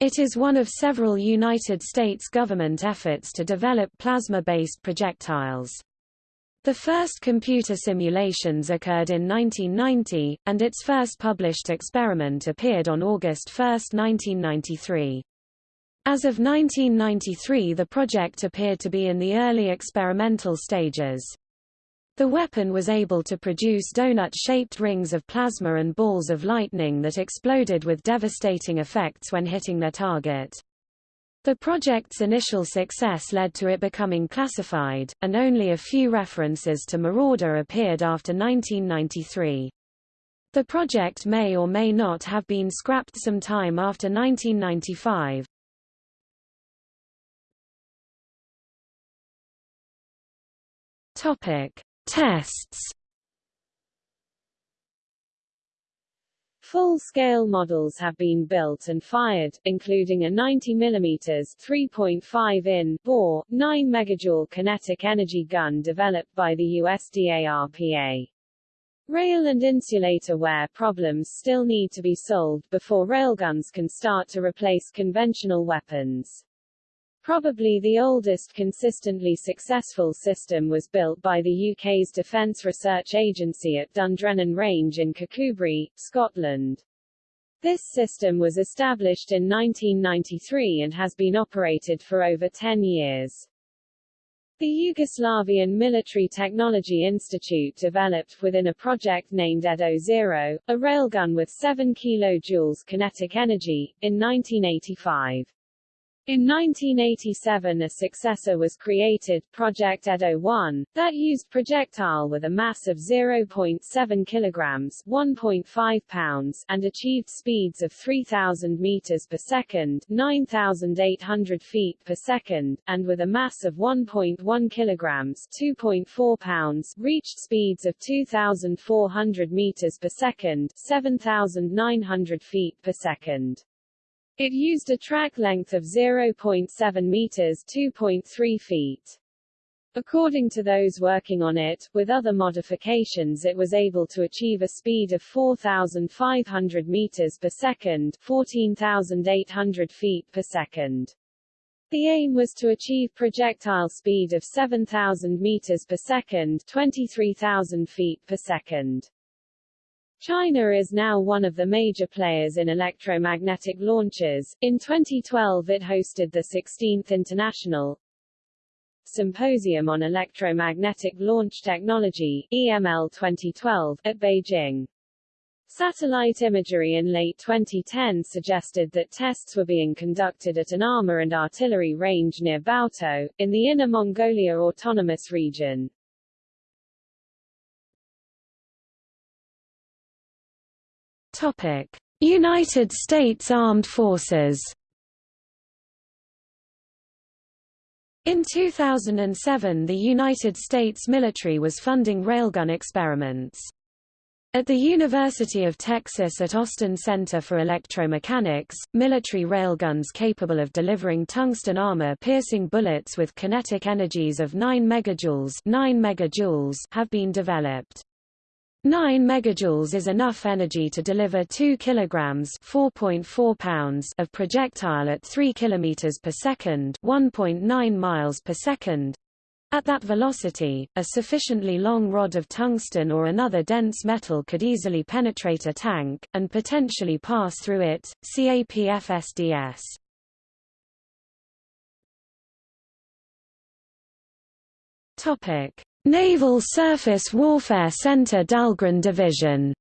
It is one of several United States government efforts to develop plasma-based projectiles. The first computer simulations occurred in 1990, and its first published experiment appeared on August 1, 1993. As of 1993 the project appeared to be in the early experimental stages. The weapon was able to produce donut-shaped rings of plasma and balls of lightning that exploded with devastating effects when hitting their target. The project's initial success led to it becoming classified, and only a few references to Marauder appeared after 1993. The project may or may not have been scrapped some time after 1995. Topic: Tests. Full-scale models have been built and fired, including a 90 mm 3.5 in bore, 9 megajoule kinetic energy gun developed by the USDARPA. Rail and insulator wear problems still need to be solved before railguns can start to replace conventional weapons. Probably the oldest consistently successful system was built by the UK's Defence Research Agency at Dundrennan Range in Kirkcudbright, Scotland. This system was established in 1993 and has been operated for over 10 years. The Yugoslavian Military Technology Institute developed within a project named Edo Zero, a railgun with 7 kJ kinetic energy, in 1985. In 1987 a successor was created, Project Edo 1, that used projectile with a mass of 0.7 kilograms 1.5 pounds and achieved speeds of 3,000 meters per second 9,800 feet per second, and with a mass of 1.1 kilograms 2.4 pounds reached speeds of 2,400 meters per second 7,900 feet per second. It used a track length of 0.7 meters 2.3 feet. According to those working on it, with other modifications it was able to achieve a speed of 4,500 meters per second 14,800 feet per second. The aim was to achieve projectile speed of 7,000 meters per second 23,000 feet per second. China is now one of the major players in electromagnetic launches. In 2012 it hosted the 16th International Symposium on Electromagnetic Launch Technology EML 2012 at Beijing. Satellite imagery in late 2010 suggested that tests were being conducted at an armor and artillery range near Baotou, in the Inner Mongolia Autonomous Region. United States Armed Forces. In 2007 the United States military was funding railgun experiments. At the University of Texas at Austin Center for Electromechanics, military railguns capable of delivering tungsten armor-piercing bullets with kinetic energies of 9 megajoules, 9 megajoules have been developed. 9 megajoules is enough energy to deliver 2 kilograms 4.4 pounds of projectile at 3 kilometers per second 1.9 miles per second. At that velocity, a sufficiently long rod of tungsten or another dense metal could easily penetrate a tank, and potentially pass through it. CAPFSDS. Topic. Naval Surface Warfare Center Dahlgren Division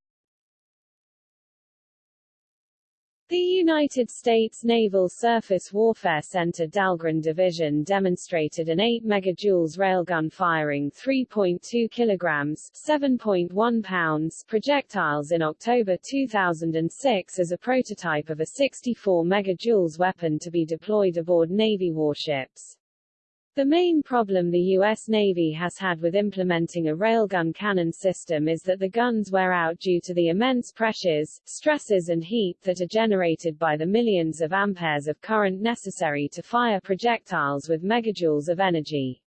The United States Naval Surface Warfare Center Dahlgren Division demonstrated an 8 megajoules railgun firing 3.2 kilograms 7.1 pounds projectiles in October 2006 as a prototype of a 64 megajoules weapon to be deployed aboard Navy warships. The main problem the U.S. Navy has had with implementing a railgun cannon system is that the guns wear out due to the immense pressures, stresses and heat that are generated by the millions of amperes of current necessary to fire projectiles with megajoules of energy.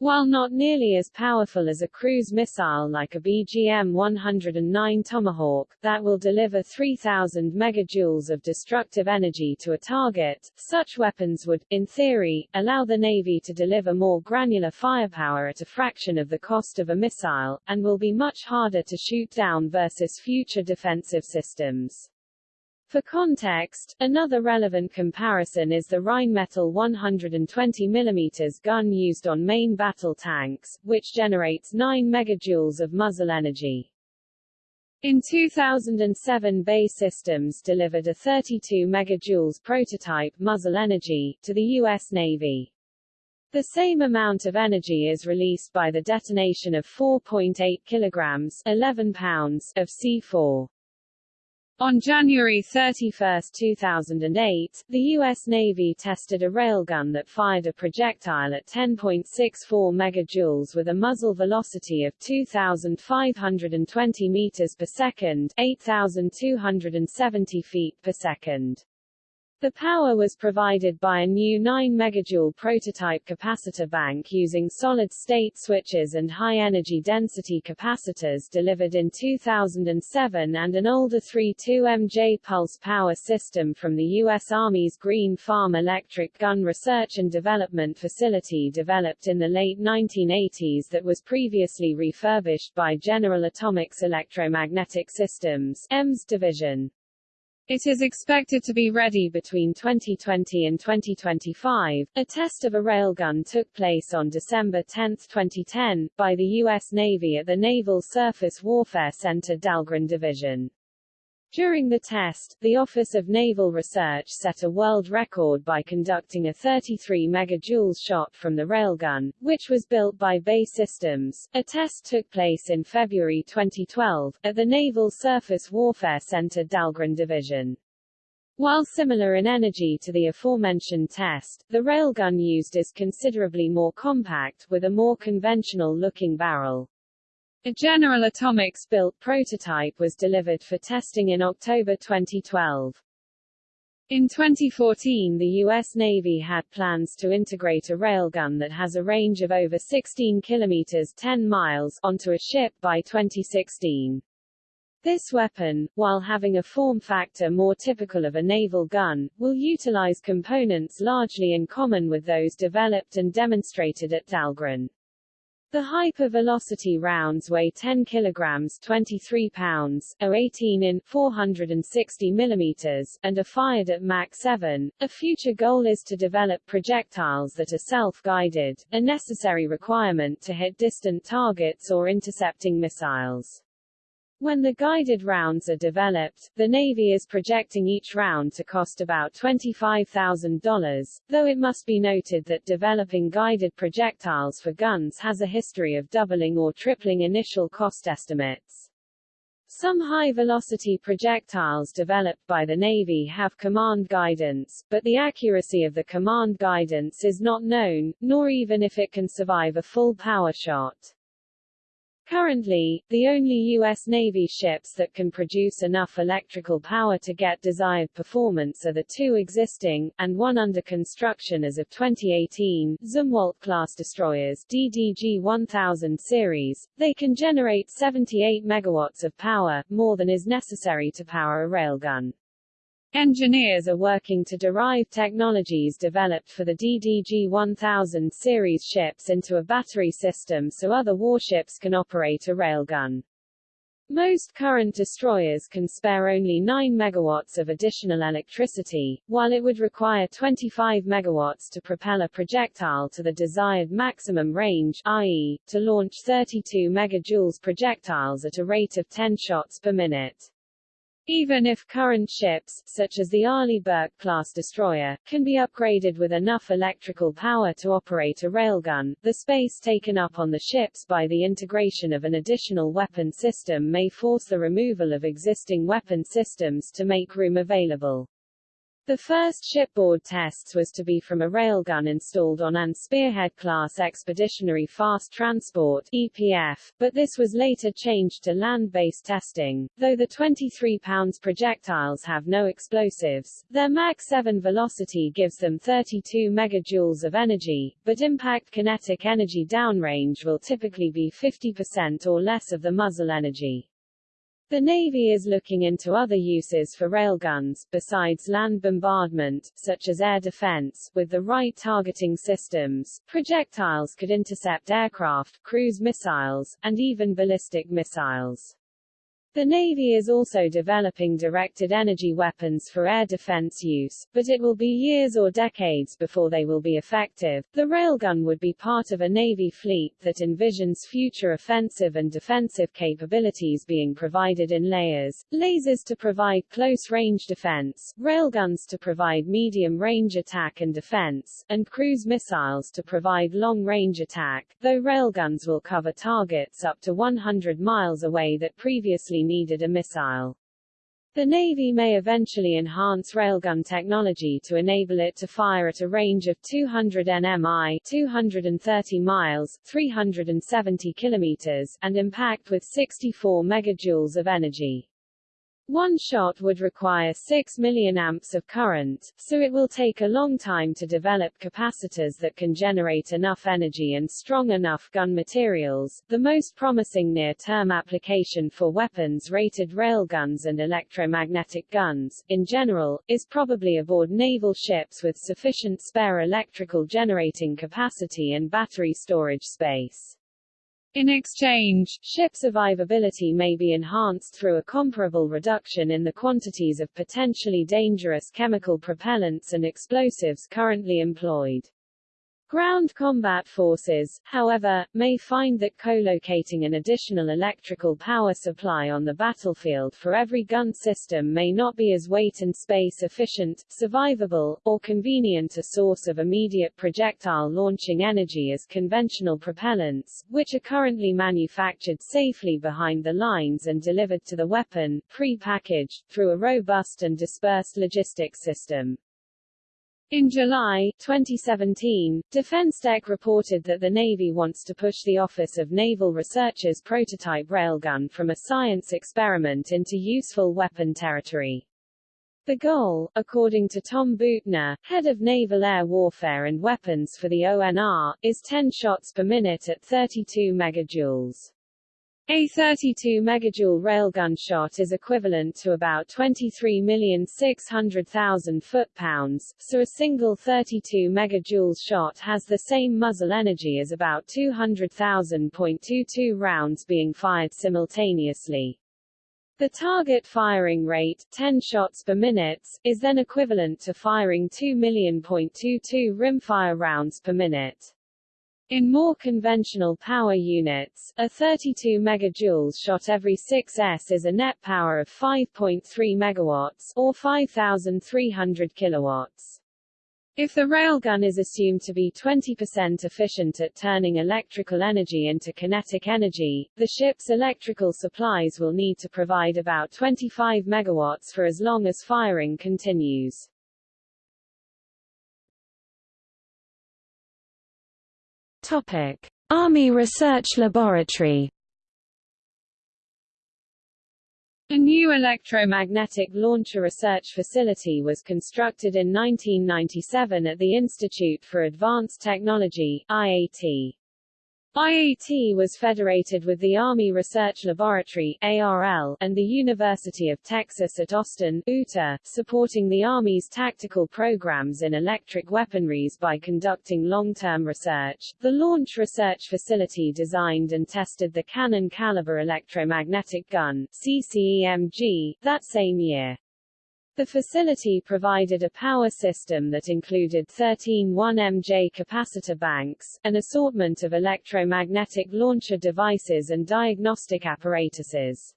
While not nearly as powerful as a cruise missile like a BGM-109 Tomahawk, that will deliver 3,000 megajoules of destructive energy to a target, such weapons would, in theory, allow the Navy to deliver more granular firepower at a fraction of the cost of a missile, and will be much harder to shoot down versus future defensive systems. For context, another relevant comparison is the Rheinmetall 120 mm gun used on main battle tanks, which generates 9 megajoules of muzzle energy. In 2007 BAE Systems delivered a 32 megajoules prototype muzzle energy to the U.S. Navy. The same amount of energy is released by the detonation of 4.8 kilograms 11 pounds of C4. On January 31, 2008, the U.S. Navy tested a railgun that fired a projectile at 10.64 megajoules with a muzzle velocity of 2,520 meters per second 8,270 feet per second. The power was provided by a new 9 megajoule prototype capacitor bank using solid-state switches and high-energy density capacitors delivered in 2007 and an older 32MJ pulse power system from the U.S. Army's Green Farm Electric Gun Research and Development Facility developed in the late 1980s that was previously refurbished by General Atomics Electromagnetic Systems EMS division. It is expected to be ready between 2020 and 2025. A test of a railgun took place on December 10, 2010, by the U.S. Navy at the Naval Surface Warfare Center Dahlgren Division. During the test, the Office of Naval Research set a world record by conducting a 33 megajoules shot from the railgun, which was built by BAE Systems. A test took place in February 2012, at the Naval Surface Warfare Center Dahlgren Division. While similar in energy to the aforementioned test, the railgun used is considerably more compact, with a more conventional-looking barrel. A General Atomics built prototype was delivered for testing in October 2012. In 2014 the U.S. Navy had plans to integrate a railgun that has a range of over 16 kilometers 10 miles onto a ship by 2016. This weapon, while having a form factor more typical of a naval gun, will utilize components largely in common with those developed and demonstrated at Dahlgren. The hypervelocity rounds weigh 10 kilograms 23 pounds, or 18 in 460 millimeters, and are fired at Mach 7. A future goal is to develop projectiles that are self-guided, a necessary requirement to hit distant targets or intercepting missiles. When the guided rounds are developed, the Navy is projecting each round to cost about $25,000, though it must be noted that developing guided projectiles for guns has a history of doubling or tripling initial cost estimates. Some high-velocity projectiles developed by the Navy have command guidance, but the accuracy of the command guidance is not known, nor even if it can survive a full power shot. Currently, the only U.S. Navy ships that can produce enough electrical power to get desired performance are the two existing, and one under construction as of 2018, Zumwalt-class destroyers DDG-1000 series. They can generate 78 megawatts of power, more than is necessary to power a railgun. Engineers are working to derive technologies developed for the DDG-1000 series ships into a battery system so other warships can operate a railgun. Most current destroyers can spare only 9 megawatts of additional electricity, while it would require 25 megawatts to propel a projectile to the desired maximum range, i.e., to launch 32 megajoules projectiles at a rate of 10 shots per minute. Even if current ships, such as the Arleigh Burke-class destroyer, can be upgraded with enough electrical power to operate a railgun, the space taken up on the ships by the integration of an additional weapon system may force the removal of existing weapon systems to make room available. The first shipboard tests was to be from a railgun installed on an Spearhead-class Expeditionary Fast Transport EPF, but this was later changed to land-based testing. Though the 23 pounds projectiles have no explosives, their Mach 7 velocity gives them 32 megajoules of energy, but impact kinetic energy downrange will typically be 50% or less of the muzzle energy. The Navy is looking into other uses for railguns, besides land bombardment, such as air defense. With the right targeting systems, projectiles could intercept aircraft, cruise missiles, and even ballistic missiles. The Navy is also developing directed energy weapons for air defense use, but it will be years or decades before they will be effective. The railgun would be part of a Navy fleet that envisions future offensive and defensive capabilities being provided in layers, lasers to provide close-range defense, railguns to provide medium-range attack and defense, and cruise missiles to provide long-range attack, though railguns will cover targets up to 100 miles away that previously needed a missile. The Navy may eventually enhance railgun technology to enable it to fire at a range of 200 nmi 230 miles, 370 kilometers, and impact with 64 megajoules of energy. One shot would require 6 million amps of current, so it will take a long time to develop capacitors that can generate enough energy and strong enough gun materials. The most promising near-term application for weapons-rated railguns and electromagnetic guns, in general, is probably aboard naval ships with sufficient spare electrical generating capacity and battery storage space. In exchange, ship survivability may be enhanced through a comparable reduction in the quantities of potentially dangerous chemical propellants and explosives currently employed. Ground combat forces, however, may find that co-locating an additional electrical power supply on the battlefield for every gun system may not be as weight and space efficient, survivable, or convenient a source of immediate projectile launching energy as conventional propellants, which are currently manufactured safely behind the lines and delivered to the weapon, pre-packaged, through a robust and dispersed logistics system. In July 2017, DefenseTech reported that the Navy wants to push the Office of Naval Research's prototype railgun from a science experiment into useful weapon territory. The goal, according to Tom Beutner, head of Naval Air Warfare and Weapons for the ONR, is 10 shots per minute at 32 megajoules. A 32 megajoule railgun shot is equivalent to about 23,600,000 foot-pounds, so a single 32 megajoules shot has the same muzzle energy as about 200,000.22 rounds being fired simultaneously. The target firing rate, 10 shots per minute, is then equivalent to firing 2 million.22 rimfire rounds per minute. In more conventional power units, a 32 megajoules shot every 6s is a net power of 5.3 megawatts, or 5,300 kilowatts. If the railgun is assumed to be 20% efficient at turning electrical energy into kinetic energy, the ship's electrical supplies will need to provide about 25 megawatts for as long as firing continues. Army Research Laboratory. A new electromagnetic launcher research facility was constructed in 1997 at the Institute for Advanced Technology IAT. IAT was federated with the Army Research Laboratory ARL, and the University of Texas at Austin UTA, supporting the Army's tactical programs in electric weaponries by conducting long-term research. The Launch Research Facility designed and tested the Cannon Caliber electromagnetic gun CCEMG, that same year. The facility provided a power system that included 13 1MJ capacitor banks, an assortment of electromagnetic launcher devices and diagnostic apparatuses.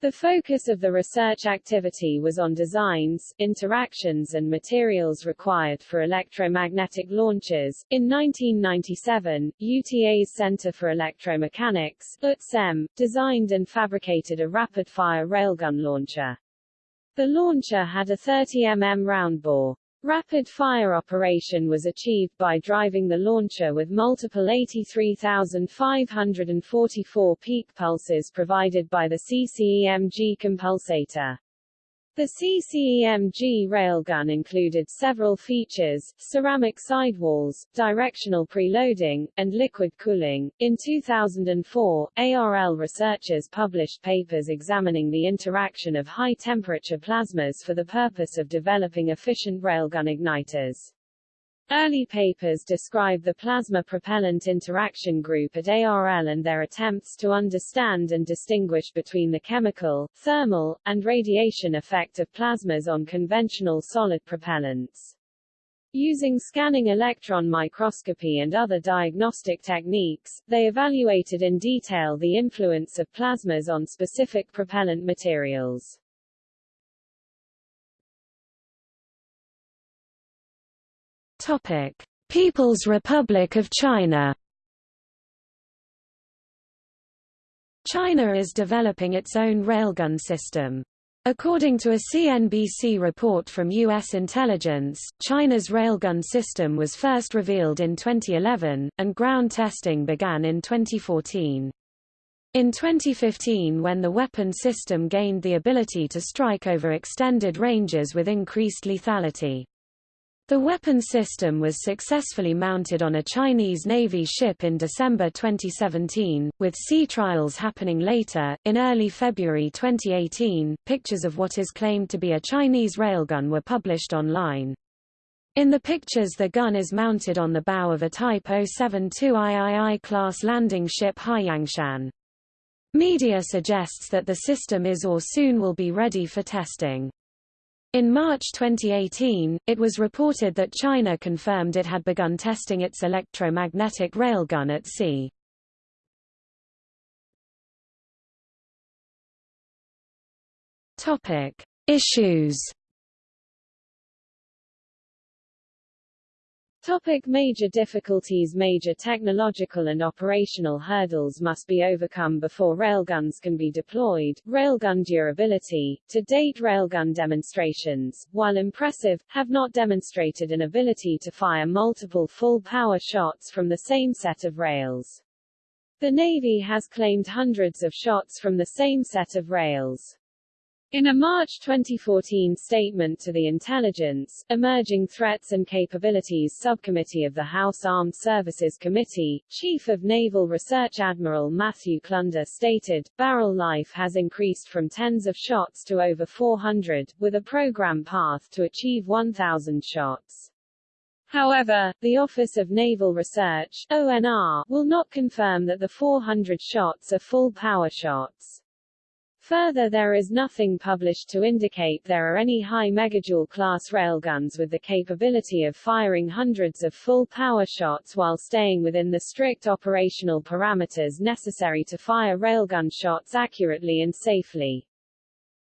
The focus of the research activity was on designs, interactions and materials required for electromagnetic launchers. In 1997, UTA's Center for Electromechanics, UTSEM, designed and fabricated a rapid-fire railgun launcher. The launcher had a 30 mm round bore. Rapid fire operation was achieved by driving the launcher with multiple 83,544 peak pulses provided by the CCEMG compulsator. The CCEMG railgun included several features, ceramic sidewalls, directional preloading, and liquid cooling. In 2004, ARL researchers published papers examining the interaction of high-temperature plasmas for the purpose of developing efficient railgun igniters. Early papers describe the plasma propellant interaction group at ARL and their attempts to understand and distinguish between the chemical, thermal, and radiation effect of plasmas on conventional solid propellants. Using scanning electron microscopy and other diagnostic techniques, they evaluated in detail the influence of plasmas on specific propellant materials. People's Republic of China. China is developing its own railgun system. According to a CNBC report from U.S. intelligence, China's railgun system was first revealed in 2011, and ground testing began in 2014. In 2015 when the weapon system gained the ability to strike over extended ranges with increased lethality. The weapon system was successfully mounted on a Chinese Navy ship in December 2017, with sea trials happening later. In early February 2018, pictures of what is claimed to be a Chinese railgun were published online. In the pictures the gun is mounted on the bow of a Type 072 III class landing ship Haiyangshan. Media suggests that the system is or soon will be ready for testing. In March 2018, it was reported that China confirmed it had begun testing its electromagnetic railgun at sea. Topic: Issues Topic major difficulties Major technological and operational hurdles must be overcome before railguns can be deployed. Railgun durability. To date railgun demonstrations, while impressive, have not demonstrated an ability to fire multiple full-power shots from the same set of rails. The Navy has claimed hundreds of shots from the same set of rails. In a March 2014 statement to the Intelligence, Emerging Threats and Capabilities Subcommittee of the House Armed Services Committee, Chief of Naval Research Admiral Matthew Klunder stated, barrel life has increased from tens of shots to over 400, with a program path to achieve 1,000 shots. However, the Office of Naval Research ONR, will not confirm that the 400 shots are full-power shots. Further there is nothing published to indicate there are any high megajoule class railguns with the capability of firing hundreds of full-power shots while staying within the strict operational parameters necessary to fire railgun shots accurately and safely.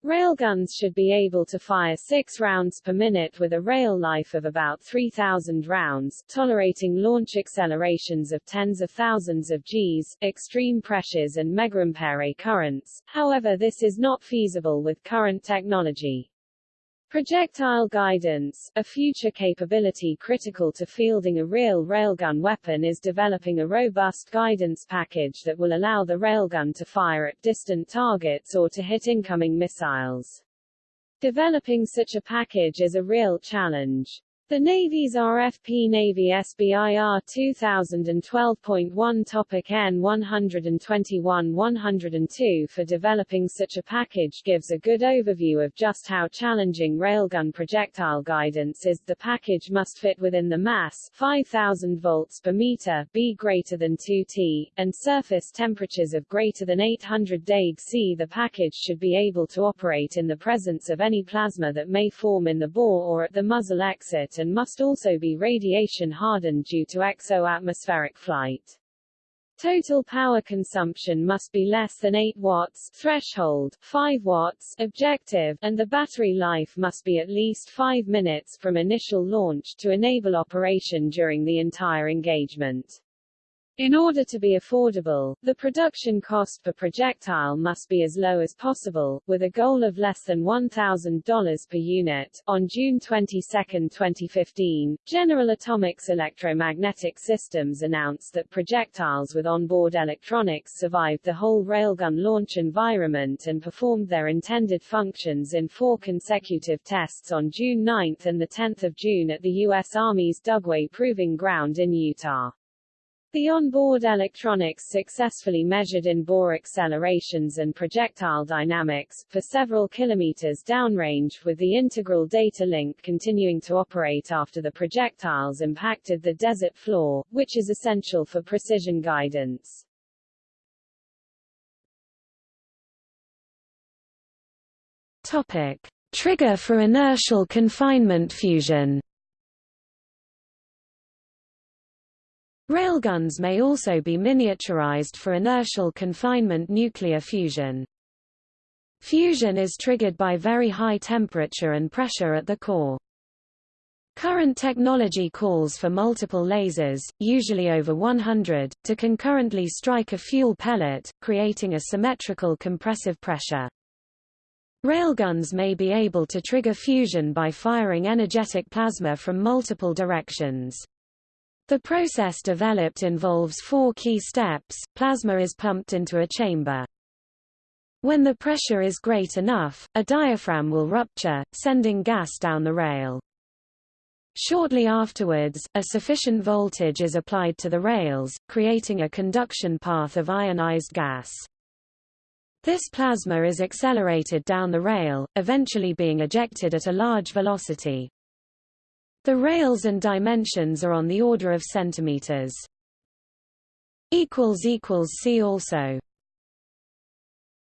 Railguns should be able to fire six rounds per minute with a rail life of about 3,000 rounds, tolerating launch accelerations of tens of thousands of Gs, extreme pressures and megaampere currents, however this is not feasible with current technology. Projectile guidance, a future capability critical to fielding a real railgun weapon is developing a robust guidance package that will allow the railgun to fire at distant targets or to hit incoming missiles. Developing such a package is a real challenge. The Navy's RFP Navy SBIR 2012.1 Topic N121-102 for developing such a package gives a good overview of just how challenging railgun projectile guidance is. The package must fit within the mass 5000 volts per meter be greater than 2 T, and surface temperatures of greater than 800 deg C. The package should be able to operate in the presence of any plasma that may form in the bore or at the muzzle exit and must also be radiation hardened due to exo-atmospheric flight. Total power consumption must be less than 8 watts threshold, 5 watts objective, and the battery life must be at least 5 minutes from initial launch to enable operation during the entire engagement. In order to be affordable, the production cost per projectile must be as low as possible, with a goal of less than $1,000 per unit. On June 22, 2015, General Atomics Electromagnetic Systems announced that projectiles with onboard electronics survived the whole railgun launch environment and performed their intended functions in four consecutive tests on June 9 and 10 June at the U.S. Army's Dugway Proving Ground in Utah. The onboard electronics successfully measured in-bore accelerations and projectile dynamics, for several kilometers downrange with the integral data link continuing to operate after the projectiles impacted the desert floor, which is essential for precision guidance. Topic. Trigger for inertial confinement fusion Railguns may also be miniaturized for inertial confinement nuclear fusion. Fusion is triggered by very high temperature and pressure at the core. Current technology calls for multiple lasers, usually over 100, to concurrently strike a fuel pellet, creating a symmetrical compressive pressure. Railguns may be able to trigger fusion by firing energetic plasma from multiple directions. The process developed involves four key steps. Plasma is pumped into a chamber. When the pressure is great enough, a diaphragm will rupture, sending gas down the rail. Shortly afterwards, a sufficient voltage is applied to the rails, creating a conduction path of ionized gas. This plasma is accelerated down the rail, eventually being ejected at a large velocity. The rails and dimensions are on the order of centimeters. See also